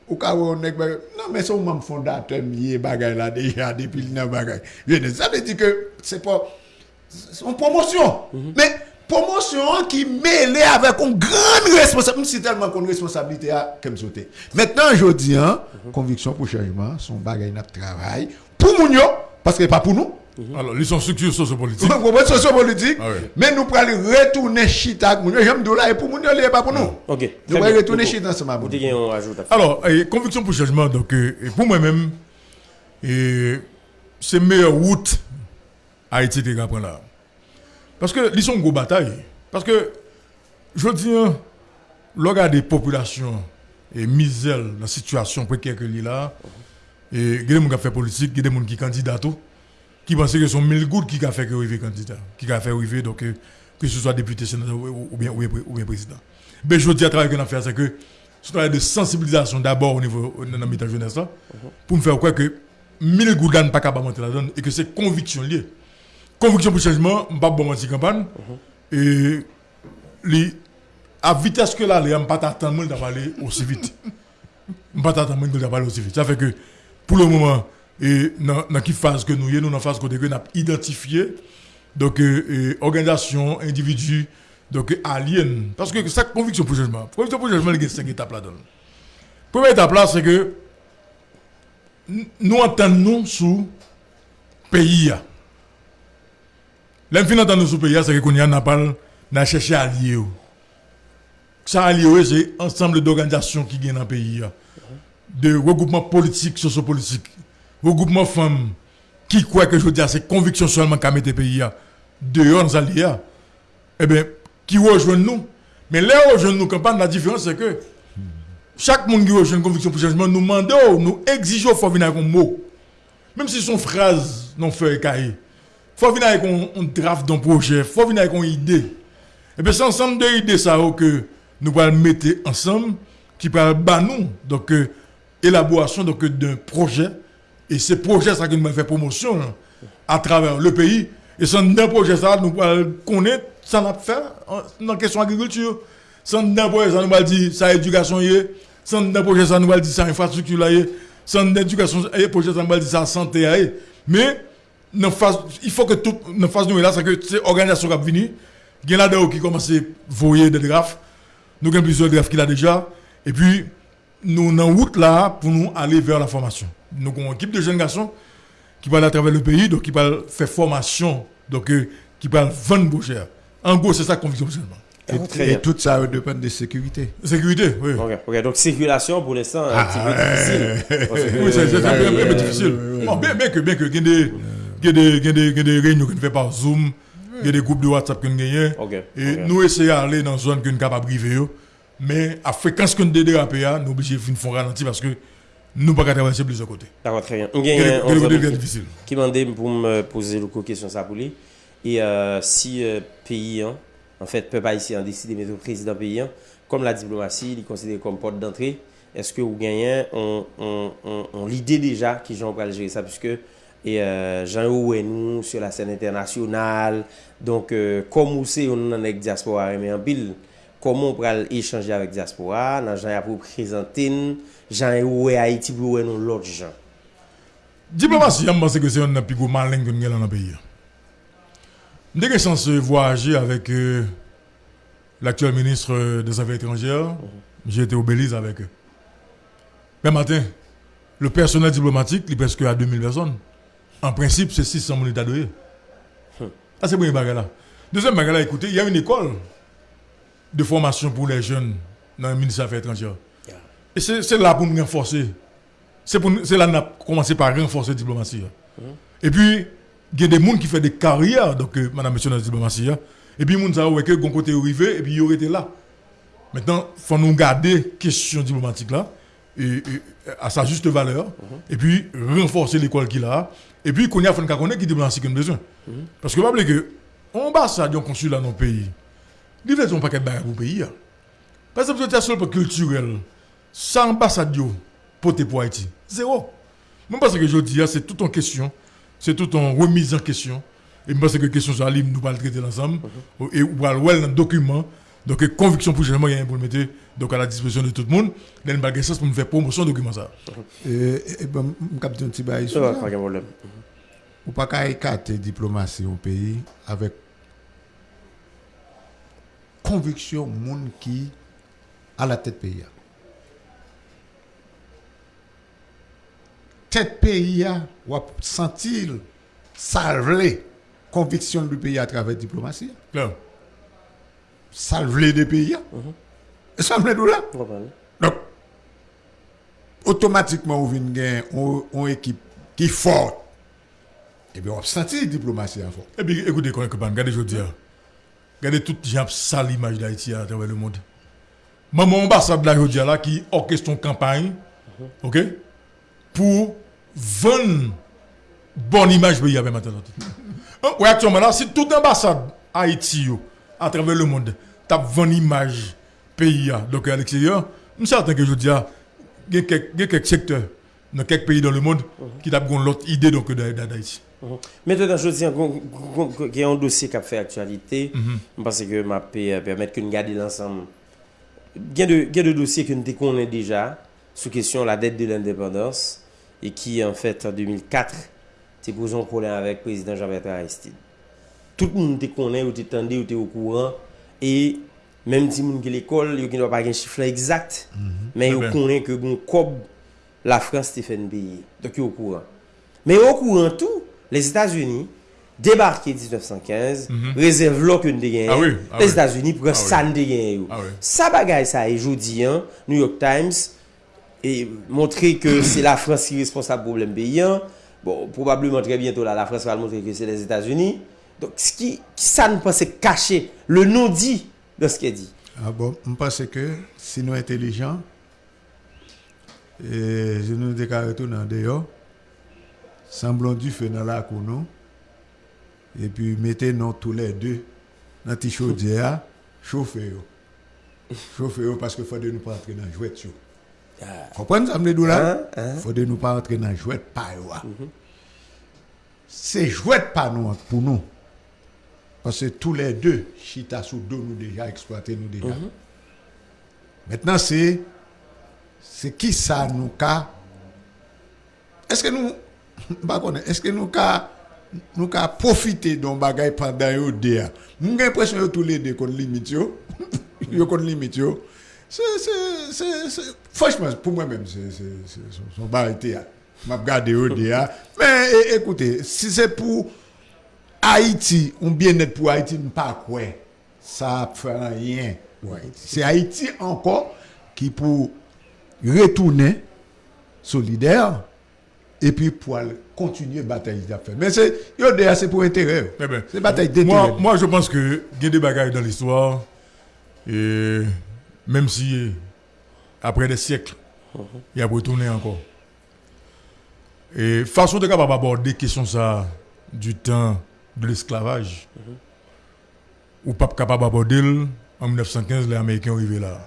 Ou ka wè ou nek bagay, nan men son mam fondate miye bagay la deja depil nan bagay. Vene, sa de di ke se po, son promosyon. Men, promotion. Qui mêlée avec une grande responsabilité. C'est tellement qu'on responsabilité à comme sauter. Maintenant, je dis, hein, conviction pour changement, son bagay n'a travail. Pour moun yo, parce que pas pour nous. Alors, ils sont structures sociopolitiques. Vous comprenez, sociopolitique. Ah ouais. Mais nous pourrons retourner chita avec yo. J'aime de là, et pour moun yo, il pas pour nous. Ok. Nous bien. retourner chita ensemble Vous nous. dites à. Alors, eh, conviction pour changement, donc, euh, pour moi-même, et c'est meilleure route Haïti te prendre là. Parce que, ils sont grosse bataille. Parce que, je dis, hein, le regard des populations et misère, la situation précaire que là, et il y a des gens qui ont fait politique, il y a des gens qui candidats tout, qui pensent que ce sont mille gouttes qui ont fait arriver candidat, qui ont fait arriver, donc, euh, que ce soit député, sénateur ou bien, ou bien, président. Mais je dis à travers qu'on a fait, c'est que un travail de sensibilisation d'abord au niveau de la jeunesse là, pour me faire croire que mille gouttes ne pas capable de monter la donne et que c'est conviction liée. Conviction pour changement, je ne pas bon campagne. Et li, à vitesse que là, je ne pas t'attendre de parler aussi vite. Je ne pas t'attendre de parler aussi vite. Ça fait que pour le moment, et dans dans qui phase que nous y nous dans phase que nous avons identifié donc euh, organisation, individu, donc alien. Parce que c'est conviction pour changement. Conviction pour changement, il y a cinq étapes là-dedans. Première étape là, c'est que nous entendons sous pays. L'un entendre sous pays, c'est que qu'on y a n'a pas cherché allié. ou. Ça allié, c'est ensemble d'organisations qui gagnent dans le pays. De regroupements politiques, sociopolitiques, regroupements femmes qui croient que je veux dire, c'est conviction seulement qu'a mis le pays dehors dans alliés. eh bien, qui rejoignent nous? Mais là, rejoignent nous campagne, la différence, c'est que chaque monde qui rejoint une conviction pour changement, nous demandons, nous exigeons, il faut venir avec un mot. Même si son phrase non fait cahier. Faut venir avec un, un draft d'un projet, faut venir avec une idée. Et bien, c'est ensemble de idées ça oh, que nous allons mettre ensemble, qui bah nous, donc, euh, élaboration donc, d'un projet. Et ce projet, ça que nous fait promotion hein, à travers le pays. Et sans d'un projet, ça, nous allons connaître, ça n'a fait en- dans la question agriculture. Sans d'un projet, ça nous va dire, ça éducation est. Sans d'un projet, ça nous va dire, ça infrastructure là y est. Sans d'un éducation, projet, ça nous va dire, ça santé. Mais, il faut que tout, dans phase nous là, c'est que c'est organisation qui va venir. Il y a qui commence à voyer des graphes. Nous avons plusieurs graphes qu'il a déjà. Et puis, nous sommes en route là pour nous aller vers la formation. Nous avons une équipe de jeunes garçons qui va aller à travers le pays, donc qui va faire formation, donc euh, qui va vendre beau cher. En gros, c'est ça la conviction seulement. Ah, Et, bien. et tout ça dépend de sécurité. Sécurité, oui. Ok, ok. Donc, circulation pour l'instant, un petit peu difficile. Parce que- Oui, c'est c'est un peu, un peu difficile. Bien, bien que, bien que, il y a des, il y a des, réunions qu'on fait par Zoom, il y a des groupes de WhatsApp qu'on gagne. Et nous essayons d'aller dans une zone qu'on est capable de briver. yo. Mais à fréquence qu'on dérape, nous sommes obligés de faire un ralenti parce que nous ne pouvons pas traverser plusieurs côtés. D'accord, très bien. On Il y a gagne des- un il y a des côtés autre très difficiles. qui m'a demandé pour me poser le question ça pour lui. Et euh, si euh, pays, hein, en fait, peuple haïtien décide de mettre le président pays, hein, comme la diplomatie, il est considéré comme porte d'entrée, est-ce que vous gagnez on, on, on, l'idée déjà qui Jean va gérer ça? Puisque et euh, Jean ou nous sur la scène internationale donc euh, comme vous savez on est avec diaspora mais en pile comment on peut échanger avec diaspora? Dans Jean pour présenter Jean ou Haïti pour nous l'autre gens Diplomatie, je pense que c'est un plus gros malin que nous avons dans le pays. Dès que j'ai chance de voyager avec euh, l'actuel ministre des Affaires étrangères, j'ai été au Belize avec eux. Mais matin, le personnel diplomatique, il est presque à 2000 personnes. En principe, c'est 600 000 états de Ah, c'est bagage là. Deuxième bagage là, écoutez, il y a une école de formation pour les jeunes dans le ministère des Affaires étrangères. Et c'est là pour nous renforcer. C'est là qu'on a commencé par renforcer la diplomatie. hein. Et puis, il y a des gens qui font des carrières, donc, euh, madame, monsieur, dans la diplomatie. hein. Et puis, les gens que bon côté arrivé, et puis, ils auraient été là. Maintenant, il faut nous garder question diplomatique là, et, et, à sa juste valeur, et puis renforcer l'école qu'il a. Et puis, qu'on y a fait connaît qui diplomatie qu'on a besoin. Parce que, vous savez que, ambassade, un consulat dans le pays, ils ne un paquet de pour le pays. hein. Par exemple, c'est seul pour culturel. Sans ambassade, yo, pour Haïti. Zéro. Même parce que je dis, hein, c'est tout en question. C'est tout en remise en question. Et je pense que la question sur la nous allons traiter ensemble. Et nous allons voir dans le document. Donc, conviction pour le changement, il y a un pour le mettre donc, à la disposition de tout le monde. Dans le bagage sens pour nous faire promotion de document ça. Et, et bon, je un petit bail Ça sur va, ça. pas de problème. Ou pas qu'à écarter diplomatie au pays avec conviction monde qui à la tête pays. Tête pays a ou a sentir salver conviction du pays à travers diplomatie. Clair. Salver des pays. Et ça me là? On va parler. Donc, automatiquement, on vient gagner une équipe qui est forte. Et bien, on senti la diplomatie à fort. Et puis, écoutez, quand même, regardez, je dis, regardez toute gens sale l'image d'Haïti à travers le monde. Maman ambassade là, je là, qui orchestre une campagne, ok, pour vendre bonne image pays avec maintenant. Oui, *laughs* actuellement là, si toute ambassade Haïti, yo, à travers le monde, tape vendre image pays, là, donc à l'extérieur, je suis certain que je dis, il y a quelques il y a quelques secteurs dans quelques pays dans le monde qui tapent l'autre idée donc d'Ha- d'Haïti. Mhm. Maintenant, je dis qu'il y a un dossier qui a fait actualité, parce que m'a pu permettre que nous gardions l'ensemble. Il y a de, il y a de dossiers que nous connaissons déjà sous question la dette de l'indépendance et qui, en fait, en 2004, c'est posé un problème avec le président Jean-Bertrand Aristide. tout moun te konen, ou te tende, ou te ou kouran, e menm ti moun ki l'ekol, yo ki nou pa gen chifla exact, mm -hmm. men yo konen ke goun kob la Frans te fen beye. Dok yo ou kouran. Men yo ou kouran tou, les Etats-Unis, débarqué 1915, mm -hmm. réserve l'eau que nous avons. Ah oui, ah les oui. États-Unis pour ah ça nous avons. Ah ça bagaille ça et jeudi, hein, New York Times, et montrer que *coughs* c'est la France qui est responsable du problème paysan. Bon, probablement très bientôt là, la France va montrer que c'est les États-Unis. Donc, ce qui, ça nous pense caché, le non-dit de ce qu'il dit. Ah bon, je pense que si nous intelligents, et je nous déclare tout dans dehors, semblons du feu dans la cour et puis mettez-nous tous les deux dans la chaudière, chauffez-vous. Chauffez-vous parce qu'il faut de nous pas entrer dans le jouet. Comprenez ça, me là? Hein, hein? faut de nous pas entrer dans le jouet pas. C'est jouet pas nous pour nous. Parce que tous les deux, Chita sous dos nous déjà, exploité nous déjà. Maintenant, c'est c'est qui ça nous ka Est-ce que nous est-ce que nous ka nous ka profiter d'un bagay pendant yo deux J'ai l'impression que tous les deux qu'on limite yo. Yo qu'on limite yo. C'est c'est c'est c'est- franchement pour moi même c'est son- théâtre. M'a regardé yo deux Mais écoutez, si c'est pour Haïti, ou bien-être pour Haïti, ne pas quoi. Ça ne fait rien pour Haïti. C'est Haïti encore qui pour retourner solidaire et puis pour continuer la bataille fait. Mais c'est pour intérêt. Eh ben, c'est bataille moi, d'intérêt. moi, je pense que il y a des bagailles dans l'histoire, et même si après des siècles, il a retourné encore. Et façon de capable aborder question ça du temps de l'esclavage, ou pas capable d'aborder en 1915, les Américains sont arrivés là.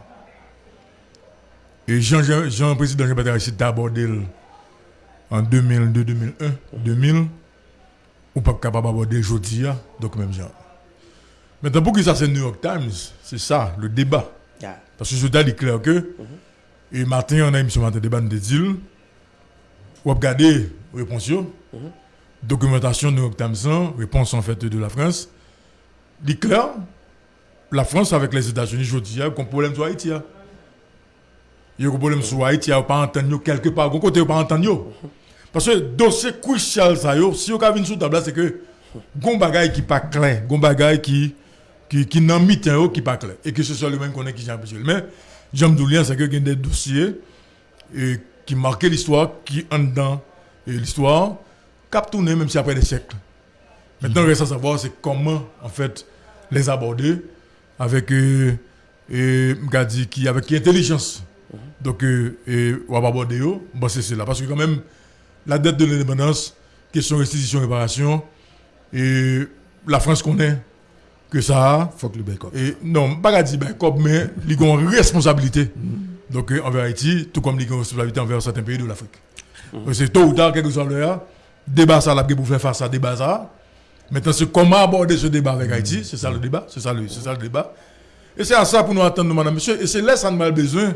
Et Jean, Jean, Jean Jean-Baptiste abordé en 2002, 2001, 2000 ou pas capable d'aborder aujourd'hui, donc même genre. Maintenant, pour que ça c'est New York Times, c'est ça, le débat. Yeah. Parce que je dois dire clair que, et matin, on a émission matin débat de deal, ou regarder réponse, documentation Times, hein, réponse en fait de la France, dit clair, la France avec les États-Unis, je dis, il y a un problème sur Haïti. hein. Il y a un problème sur Haïti, il n'y a pas entendu quelque part, côté, il a pas entendu. Parce que dossier crucial, ça, si avez une sous table, c'est que, gon bagay qui pas clair, gon bagay qui, qui, qui n'en mit un qui pas clair. Et que ce soit le même qu'on est qui j'ai empêché. Mais, j'aime d'oublier, c'est que il y a des dossiers, et, qui marquent l'histoire, qui en dedans, l'histoire, cap tourner même si après des siècles. Maintenant, il reste à savoir, c'est comment, en fait, les aborder avec, euh, dit, qui, avec intelligence. Donc, euh, et, on va aborder bon, c'est cela. Parce que quand même, la dette de l'indépendance, question restitution, réparation, et la France connaît que ça a. Faut que le bec Et non, pas dire comme, mais ils ont une responsabilité. Donc, euh, envers Haïti, tout comme ils ont une responsabilité envers certains pays de l'Afrique. Donc, C'est tôt ou tard, quelque chose là, débat ça, là, pour faire face à débat ça. Maintenant, c'est comment aborder ce débat avec Haïti, c'est ça le débat, c'est ça le, c'est ça le débat. Et c'est à ça pour nous attendre, madame, monsieur. Et c'est là, ça nous a besoin.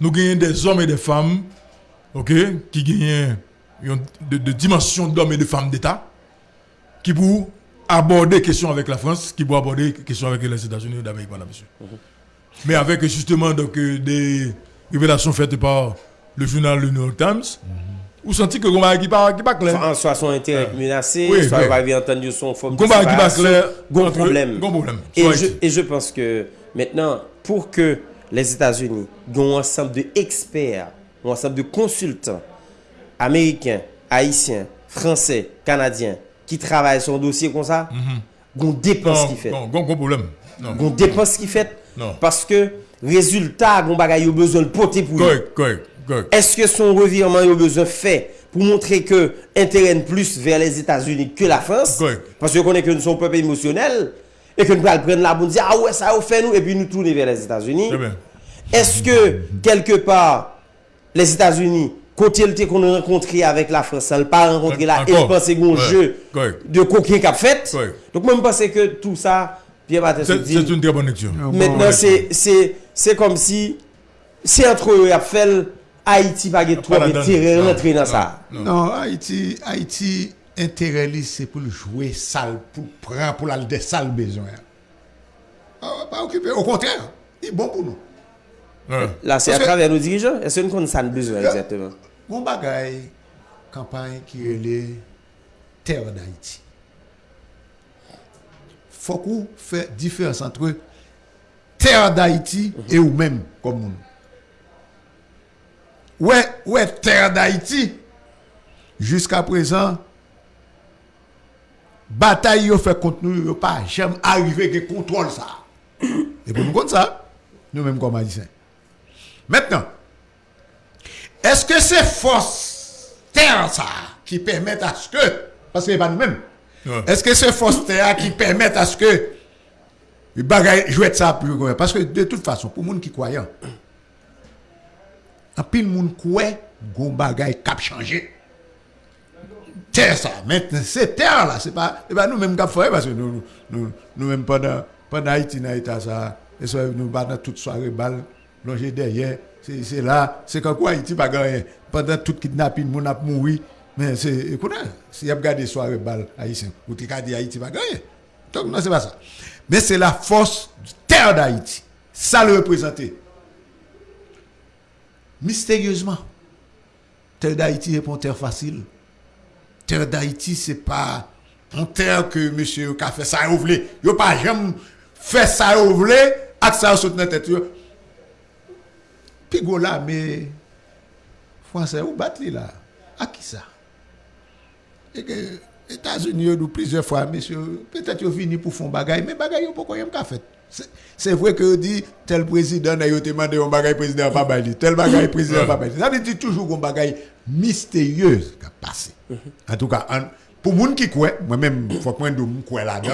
Nous gagnons des hommes et des femmes, ok, qui gagnent de, de dimensions d'hommes et de femmes d'État, qui pour aborder question avec la France, qui pour aborder question avec les États-Unis d'Amérique, madame, monsieur. Mais avec justement donc, euh, des révélations faites par le journal Le New York Times, vous sentez que Gomba qui pas qui pas clair. En soit son intérêt menacé, Oui, soit oui. va bien entendu son forme de qui pas clair. Problème. Gros problème. Et je, et je pense que maintenant, pour que les États-Unis aient un ensemble d'experts, un ensemble de consultants américains, haïtiens, français, canadiens, qui travaillent sur un dossier comme ça, qu'on dépense Non, qui fait. non, gros gros problème. Non. Qu'on dépense qui fait. Parce que, résultat, bagaille a besoin de porter pour correct, correct. Est-ce que son revirement a besoin fait pour montrer que intérêt plus vers les États-Unis que la France? Correct. Parce que connaît que nous sommes un peuple émotionnel et que nous allons prendre la bonne dire ah ouais ça a fait nous et puis nous tourner vers les États-Unis. Est-ce que quelque part les États-Unis côté le qu'on a rencontré avec la France, ça ne pas rencontré là et penser qu'on jeu de coquin qu'a fait. Donc moi je pense que tout ça Pierre C'est dit c'est une très bonne lecture. Maintenant, c'est- c'est c'est comme si c'est entre eux, il a fait Haïti pa gen trop intérêt rentrer dans ça. Non, Haïti, Haïti intérêt li c'est pour jouer sale, pour prendre pour la des sales besoins. Ah, Pas occupé, au contraire, il est bon pour nous. Ouais. Là, c'est à travers nos dirigeants. Est-ce qu'on ça nous besoin exactement Mon bagay, campagne qui est les terre d'Haïti. Faut qu'on fait différence entre terre d'Haïti et ou même comme nous. Ouais, ouais, terre d'Haïti. Jusqu'à présent, bataille yo fait contre nous, yo pas jamais arrivé que contrôle ça. *coughs* Et pour nous compte ça, nous mêmes comme haïtiens. Maintenant, est-ce que c'est force terre ça qui permet à ce que parce que c'est pas nous-mêmes. Ouais. Est-ce que c'est force terre qui permet à ce que les bagages jouent ça plus Parce que de toute façon, pour les gens qui croient, en pile moun croit gon bagay cap changer. Terre ça, maintenant c'est terre là, c'est pas pas nous même qui faire parce que nous nous nous même pendant Haïti dans état ça et ça nous battre toute soirée balle longer derrière, c'est là, c'est quand quoi Haïti pas gagner pendant tout kidnapping moun a mouri mais c'est écoute si y a regardé soirée balle haïtien ou tu dit Haïti pas gagner. Donc non c'est pas ça. Mais c'est la force du terre d'Haïti. Ça le représenter mystérieusement. Terre d'Haïti est pas une terre facile. Terre d'Haïti, ce n'est pas une terre que monsieur a fait ça, vous voulez. Il pas jamais fait ça, vous voulez, avec ça, vous la tête. Pigo là, mais Français, vous battez là. À qui ça? Et que États-Unis, nous plusieurs fois, monsieur, peut-être vous fini pour faire un bagage, mais bagage, pourquoi vous pas fait? C'est- vrai que dit tel président a été demandé un bagay président pas bail, tel bagay président pas bail. Ça veut dire toujours un bagay mystérieux qui a passé. En tout cas, en- pour moun qui croit, moi-même, faut que je me crois là-dedans.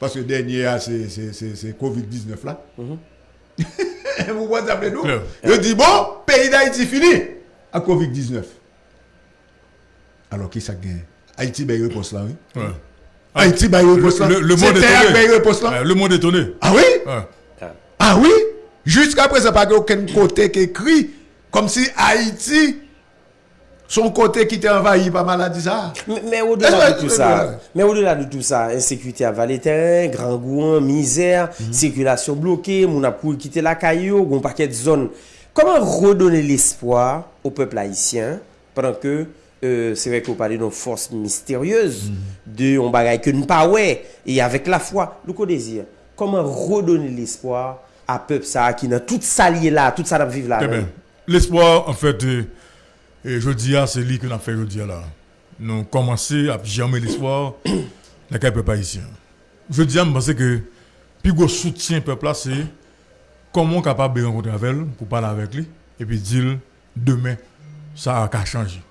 Parce que dernier, ah, c'est c'est- c'est- c'est Covid-19 là. *laughs* Vous voyez ça, nous? Je dis, bon, pays d'Haïti fini à Covid-19. Alors, qui ça gagne? Haïti, ben, réponse là, oui. Ouais. Haïti, ben, réponse là. Le, le monde est étonné. réponse là. Ouais, Le monde est étonné. Ah oui? Ouais. Ah oui? Jusqu'à présent, pas aucun côté qui écrit comme si Haïti, son côté qui était envahi par maladie ça. Mais, mais au-delà de tout ça, mais au-delà de tout ça, insécurité à terrain, grand gouin, misère, circulation bloquée, mon pour quitter la caillou, un paquet de zones. Comment redonner l'espoir au peuple haïtien pendant que euh, c'est vrai qu'on parlait d'une force mystérieuse, de on bagaille que nous pas ouais, et avec la foi, le co désir. Comment redonner l'espoir à peuple ça qui dans tout ça lié là, tout ça vivre là. Eh ben, l'espoir, en fait, euh, et je dis, c'est lui nous avons fait, je dis, là. Nous avons commencé à germer l'espoir *coughs* dans le peuple haïtien. Je dis, je pense que, plus gros soutien peuple là, c'est comment capable de rencontrer avec elle pour parler avec lui, et puis dire, demain, ça a changé.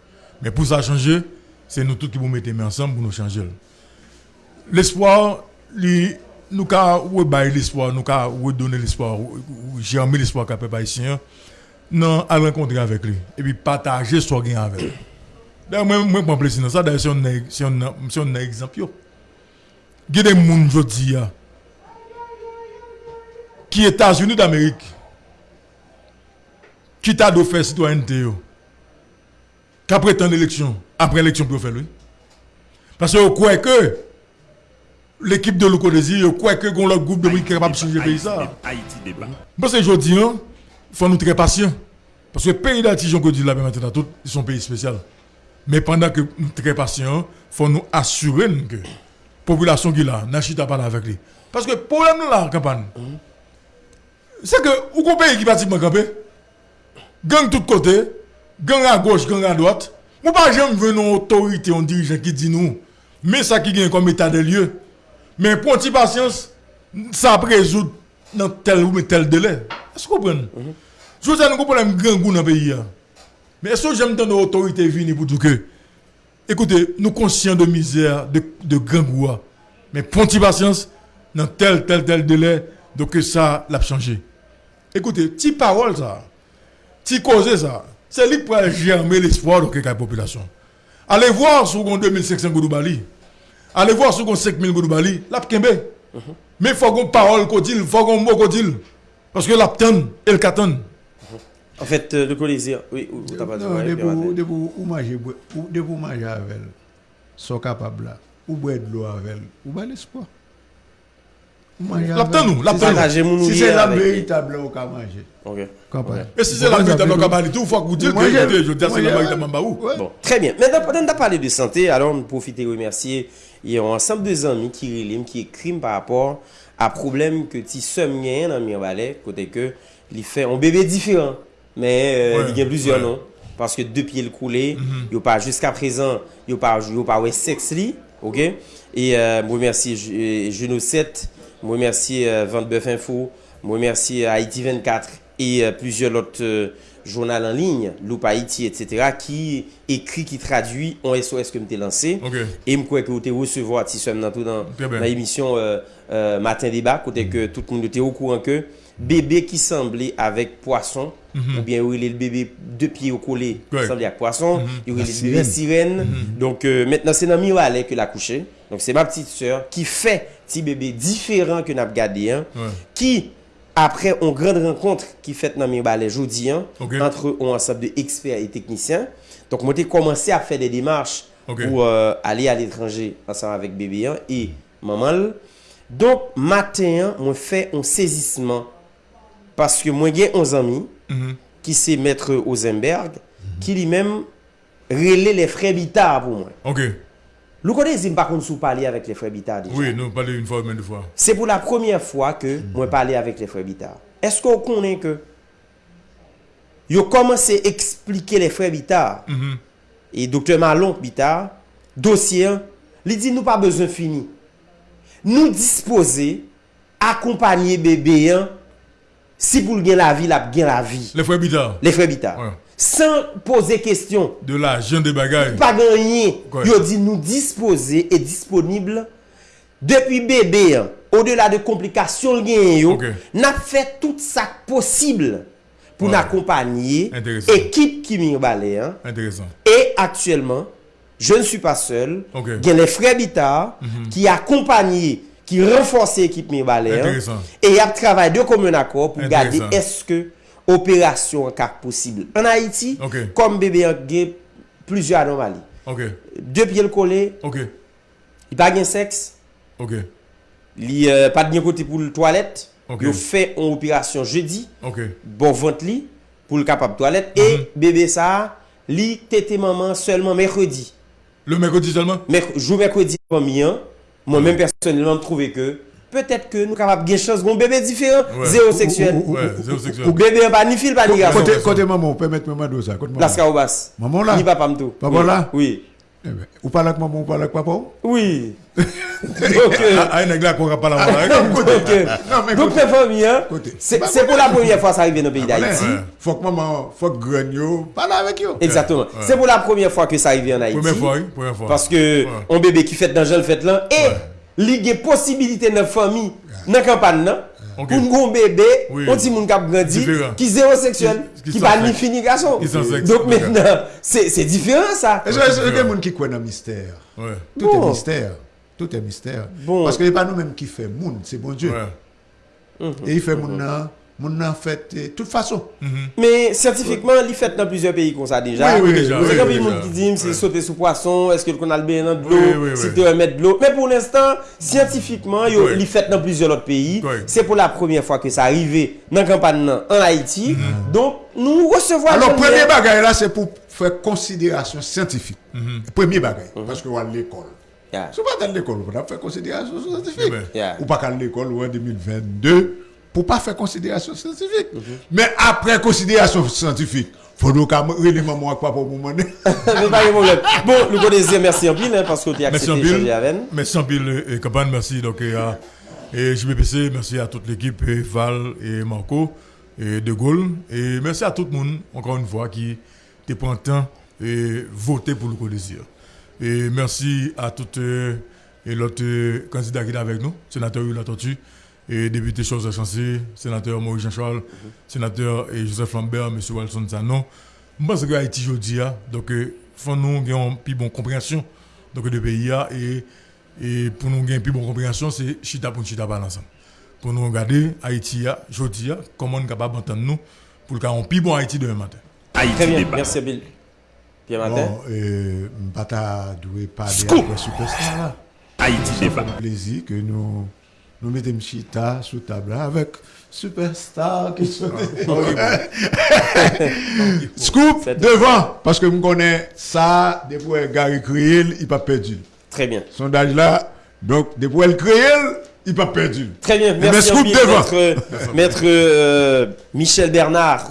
Mais pour ça changer, c'est nous tous qui vous mettez ensemble pour nous changer. L'espoir, nous avons l'espoir, nous avons donné l'espoir, germer l'espoir qu'a peuple haïtien non à rencontrer avec lui et puis partager ce qu'il avec lui. D'ailleurs, moi, je prends plaisir dans ça. D'ailleurs, si exemple, il y a des gens aujourd'hui qui États-Unis d'Amérique, qui t'a d'offert citoyenneté, qui prétend l'élection, après l'élection pour faire lui. Parce que vous croyez que l'équipe de Louko Désir, vous croyez que l'autre groupe de qui est capable de changer le pays. Haïti débat. Parce que je dis, il faut nous très patients. Parce que le pays d'Haïti, j'en dis là, maintenant, tout, ils sont pays spécial. Mais pendant que nous sommes très patients, il faut nous assurer que la population qui est là, n'a pas avec lui. Parce que le problème là, campagne, c'est que, où qu'on pays qui pratiquement campé, gang de tous côtés, gang à gauche, gang à droite, nous pas jamais venir une autorité, un dirigeant qui dit nous, mais ça qui gagne comme état de lieu. Mais pour patience, ça résoudre dans tel ou tel délai. Est-ce que vous comprenez? Je veux dire, nous problème grand goût dans le pays. hein. Mais est-ce que j'aime tant l'autorité venir pour tout que Écoutez, nous conscients de misère, de, de grand goût. hein. Mais pour patience, dans tel, tel, tel délai, donc ça l'a changé. Écoutez, petite parole ça, petite cause ça, c'est lui qui peut germer l'espoir de la population. Allez voir sur 2500 Goudoubali. Allez voir sur 5000 Goudoubali. La Kembe. Mais il faut qu'on parole qu'on dit, il faut qu'on mot qu'on dit. Parce que la ptane et le katan. En fait, euh, le co-désir, oui, ou- ou t'as pas dit, Non, ouais, de de pour manger avec elle. Sont capables là. Ou boire de l'eau avec elle. Ou pas l'espoir. Laptan nou, laptan nou. Si se la veritable ou ka manje. Ok. E si se la veritable ou ka manje, ou fwa koutil, je te ase la veritable mba ou. Bon, très bien. Maintenant, pendant qu'on a parlé de santé, alors, profitez et remercier yon ensemble de zanmi ki relim, ki ekrim par rapport euh, mm-hmm. a problem ke ti sem gen nan Mirvalet, kote ke li fe, on bebe diferan, men li gen blizyon non. Paske de piye l koule, yo pa jusqu'a prezan, yo pa we seks li, ok? E mwen remersi Geno 7, Je remercie euh, 29 Info, je remercie euh, Haïti 24 et euh, plusieurs autres euh, journal en ligne, Loup Haïti, etc., qui écrit, qui traduit en SOS que m'étais lancé. Okay. Et me crois que vous avez recevoir si dans, dans, dans l'émission euh, euh, Matin Débat, côté que tout le monde était au courant que bébé qui semblait avec poisson, mm -hmm. ou bien il est le bébé deux pieds au collet, ouais. semblait avec poisson, mhm. il mm -hmm. est le bébé sirène. Mm -hmm. Donc euh, maintenant, c'est dans Mirale que l'a couché. Donc c'est ma petite soeur qui fait ti bebe diferan ke nap gade yon, ouais. ki apre on grand renkontre ki fet nan mi bale jodi yon, okay. entre on ansap de eksper et teknisyen, donk mwen te komanse a fe de demarche okay. pou euh, ale al etranje ansap avek bebe yon, e maman l, donk maten mwen fe on sezisman, paske mwen gen 11 ami, mm -hmm. ki se metre Ozenberg, mm -hmm. ki li men rele le fre bitar pou mwen. Ok. Nous connaissons par contre sous parler avec les frères Bitard déjà. Oui, nous parlons une fois ou deux fois. C'est pour la première fois que mm. moi parler avec les frères Bitard. Est-ce qu'on connaît que yo commencé à expliquer les frères Bitard mm -hmm. et docteur Malon Bitard dossier il dit nous pas besoin fini. Nous disposer accompagner bébé si pour gagner la vie, la gagner la vie. Les frères Bitard. Les frères Bitard. Ouais. San pose kestyon. De la jen de bagay. Pa ganyen. Yo di nou dispose e disponible. Depi bebe, o de la de komplikasyon gen yo, okay. nap fe tout sa posible pou ouais. n'akompanyi ekip ki mi balè. E aktuellement, je ne suis pas seul. Okay. Gen le frè Bita mm -hmm. ki akompanyi ki renforse ekip mi balè. E ap travay de komyon akor pou gade eske opérasyon kak posible. An Haiti, okay. kom bebe yon gen, plizye anomali. Ok. De piye l kole, ok. Li pa gen seks, ok. Li euh, pa gen kote pou l toalet, okay. yo fe yon opérasyon jeudi, ok. Bon vant li, pou l kapap toalet, mm -hmm. e mhm. bebe sa, li tete maman seulement mercredi. Le mercredi seulement? Merc jou mercredi, pou mi an, mwen men personelman trouve ke, peut-être que nous capables de chance un bébé différent, Ouais. zéro sexuel. Ou- ou- Ouais, ou- zéro ou- sexuel. Ou bébé pas ni fil pas ni garçon. Côté, côté maman, permettez maman de ça. Côté maman. Kaobas. Maman là Ni papa m'tou. Papa Oui. là Oui. Eh ben, Ou parle avec maman, ou parle avec papa? Oui. *laughs* Donc, euh, Ah, ah, là qu'on va pas la voir. donc, euh, hein, c'est Bah, c'est pour la première fois que ça arrive dans le pays Allez, d'Haïti. Faut que maman, faut que parle avec eux. Exactement. C'est pour la première fois que ça arrive en Haïti. Première fois, oui. Première fois. Parce que un bébé qui fait dans le fait là et li gen posibilite nan fami nan kampan nan, okay. pou mgon bebe, oui. on ti moun kap grandi, ki zero seksuel, ki pa ni fini gason. Donk men nan, se diferan sa. E jè gen moun ki kwen nan mister. Ouais. Tout bon. est mister. Tout est mister. Bon. Paske li pa nou menm ki fe moun, se bon dieu. Ouais. Mm -hmm. E yi fe moun mm-hmm. nan, moun nan fèt, eh, tout fason. Mhm. Men, sertifikman, li fèt nan plizye peyi kon sa deja. Oui, oui, deja. Se kan pi moun ki di, mse sote sou poason, eske l kon albe nan dlo, si te remet dlo. Men pou l'instant, sertifikman, yo li fèt nan plizye lot peyi. Se pou la premiye fwa ke sa arrive nan kampan nan an Haiti. Mhm. Don, nou resevo a... Alors, premiye bagay la, se pou fè konsiderasyon sertifik. Mhm. Premiye bagay, paske wale l'ekol. Sou pa tan l'ekol, wale fè konsiderasyon sertifik. Ou pa kan l'ekol, wale 2022, pour pas faire considération scientifique. Mais après considération scientifique, faut nous relire maman papa pour demander. *laughs* Mais pas de problème. Bon, nous connaissons, merci en pile, hein, parce que tu as accepté d'échanger avec nous. Merci en pile, et campagne, merci donc et à et JBPC, merci à toute l'équipe, et Val et Marco, et De Gaulle, et merci à tout le monde, encore une fois, qui te prend le temps et voter pour le co-désir. Et merci à toutes euh, et l'autre euh, candidat qui est avec nous, sénateur Hula Tortue, et député Chose Chancé, sénateur Maurice Jean-Charles, sénateur et Joseph Lambert, M. Walson Sanon. Je pense que Haïti aujourd'hui, donc, il faut nous avoir une plus bonne compréhension donc, de pays et, et pour nous gagner une plus bonne compréhension, c'est chita pour chita parler ensemble. Pour nous regarder Haïti aujourd'hui, comment on est capable d'entendre nous pour le un plus bon Haïti demain matin. Haïti Très bien, débat. merci Bill. Pierre Martin. Bon, euh, Mbata doit parler Scoop. après Superstar. Haïti fait débat. plaisir que nous nous mettons Chita sous table là avec Superstar qui *laughs* sont *laughs* Scoop devant parce que je connais ça depuis Gary Kriel, il pas perdu. Très bien. Sondage là, donc depuis elle Kriel, il pas perdu. Très bien, Mais merci scoop en pile, devant. maître, maître, euh, Michel Bernard.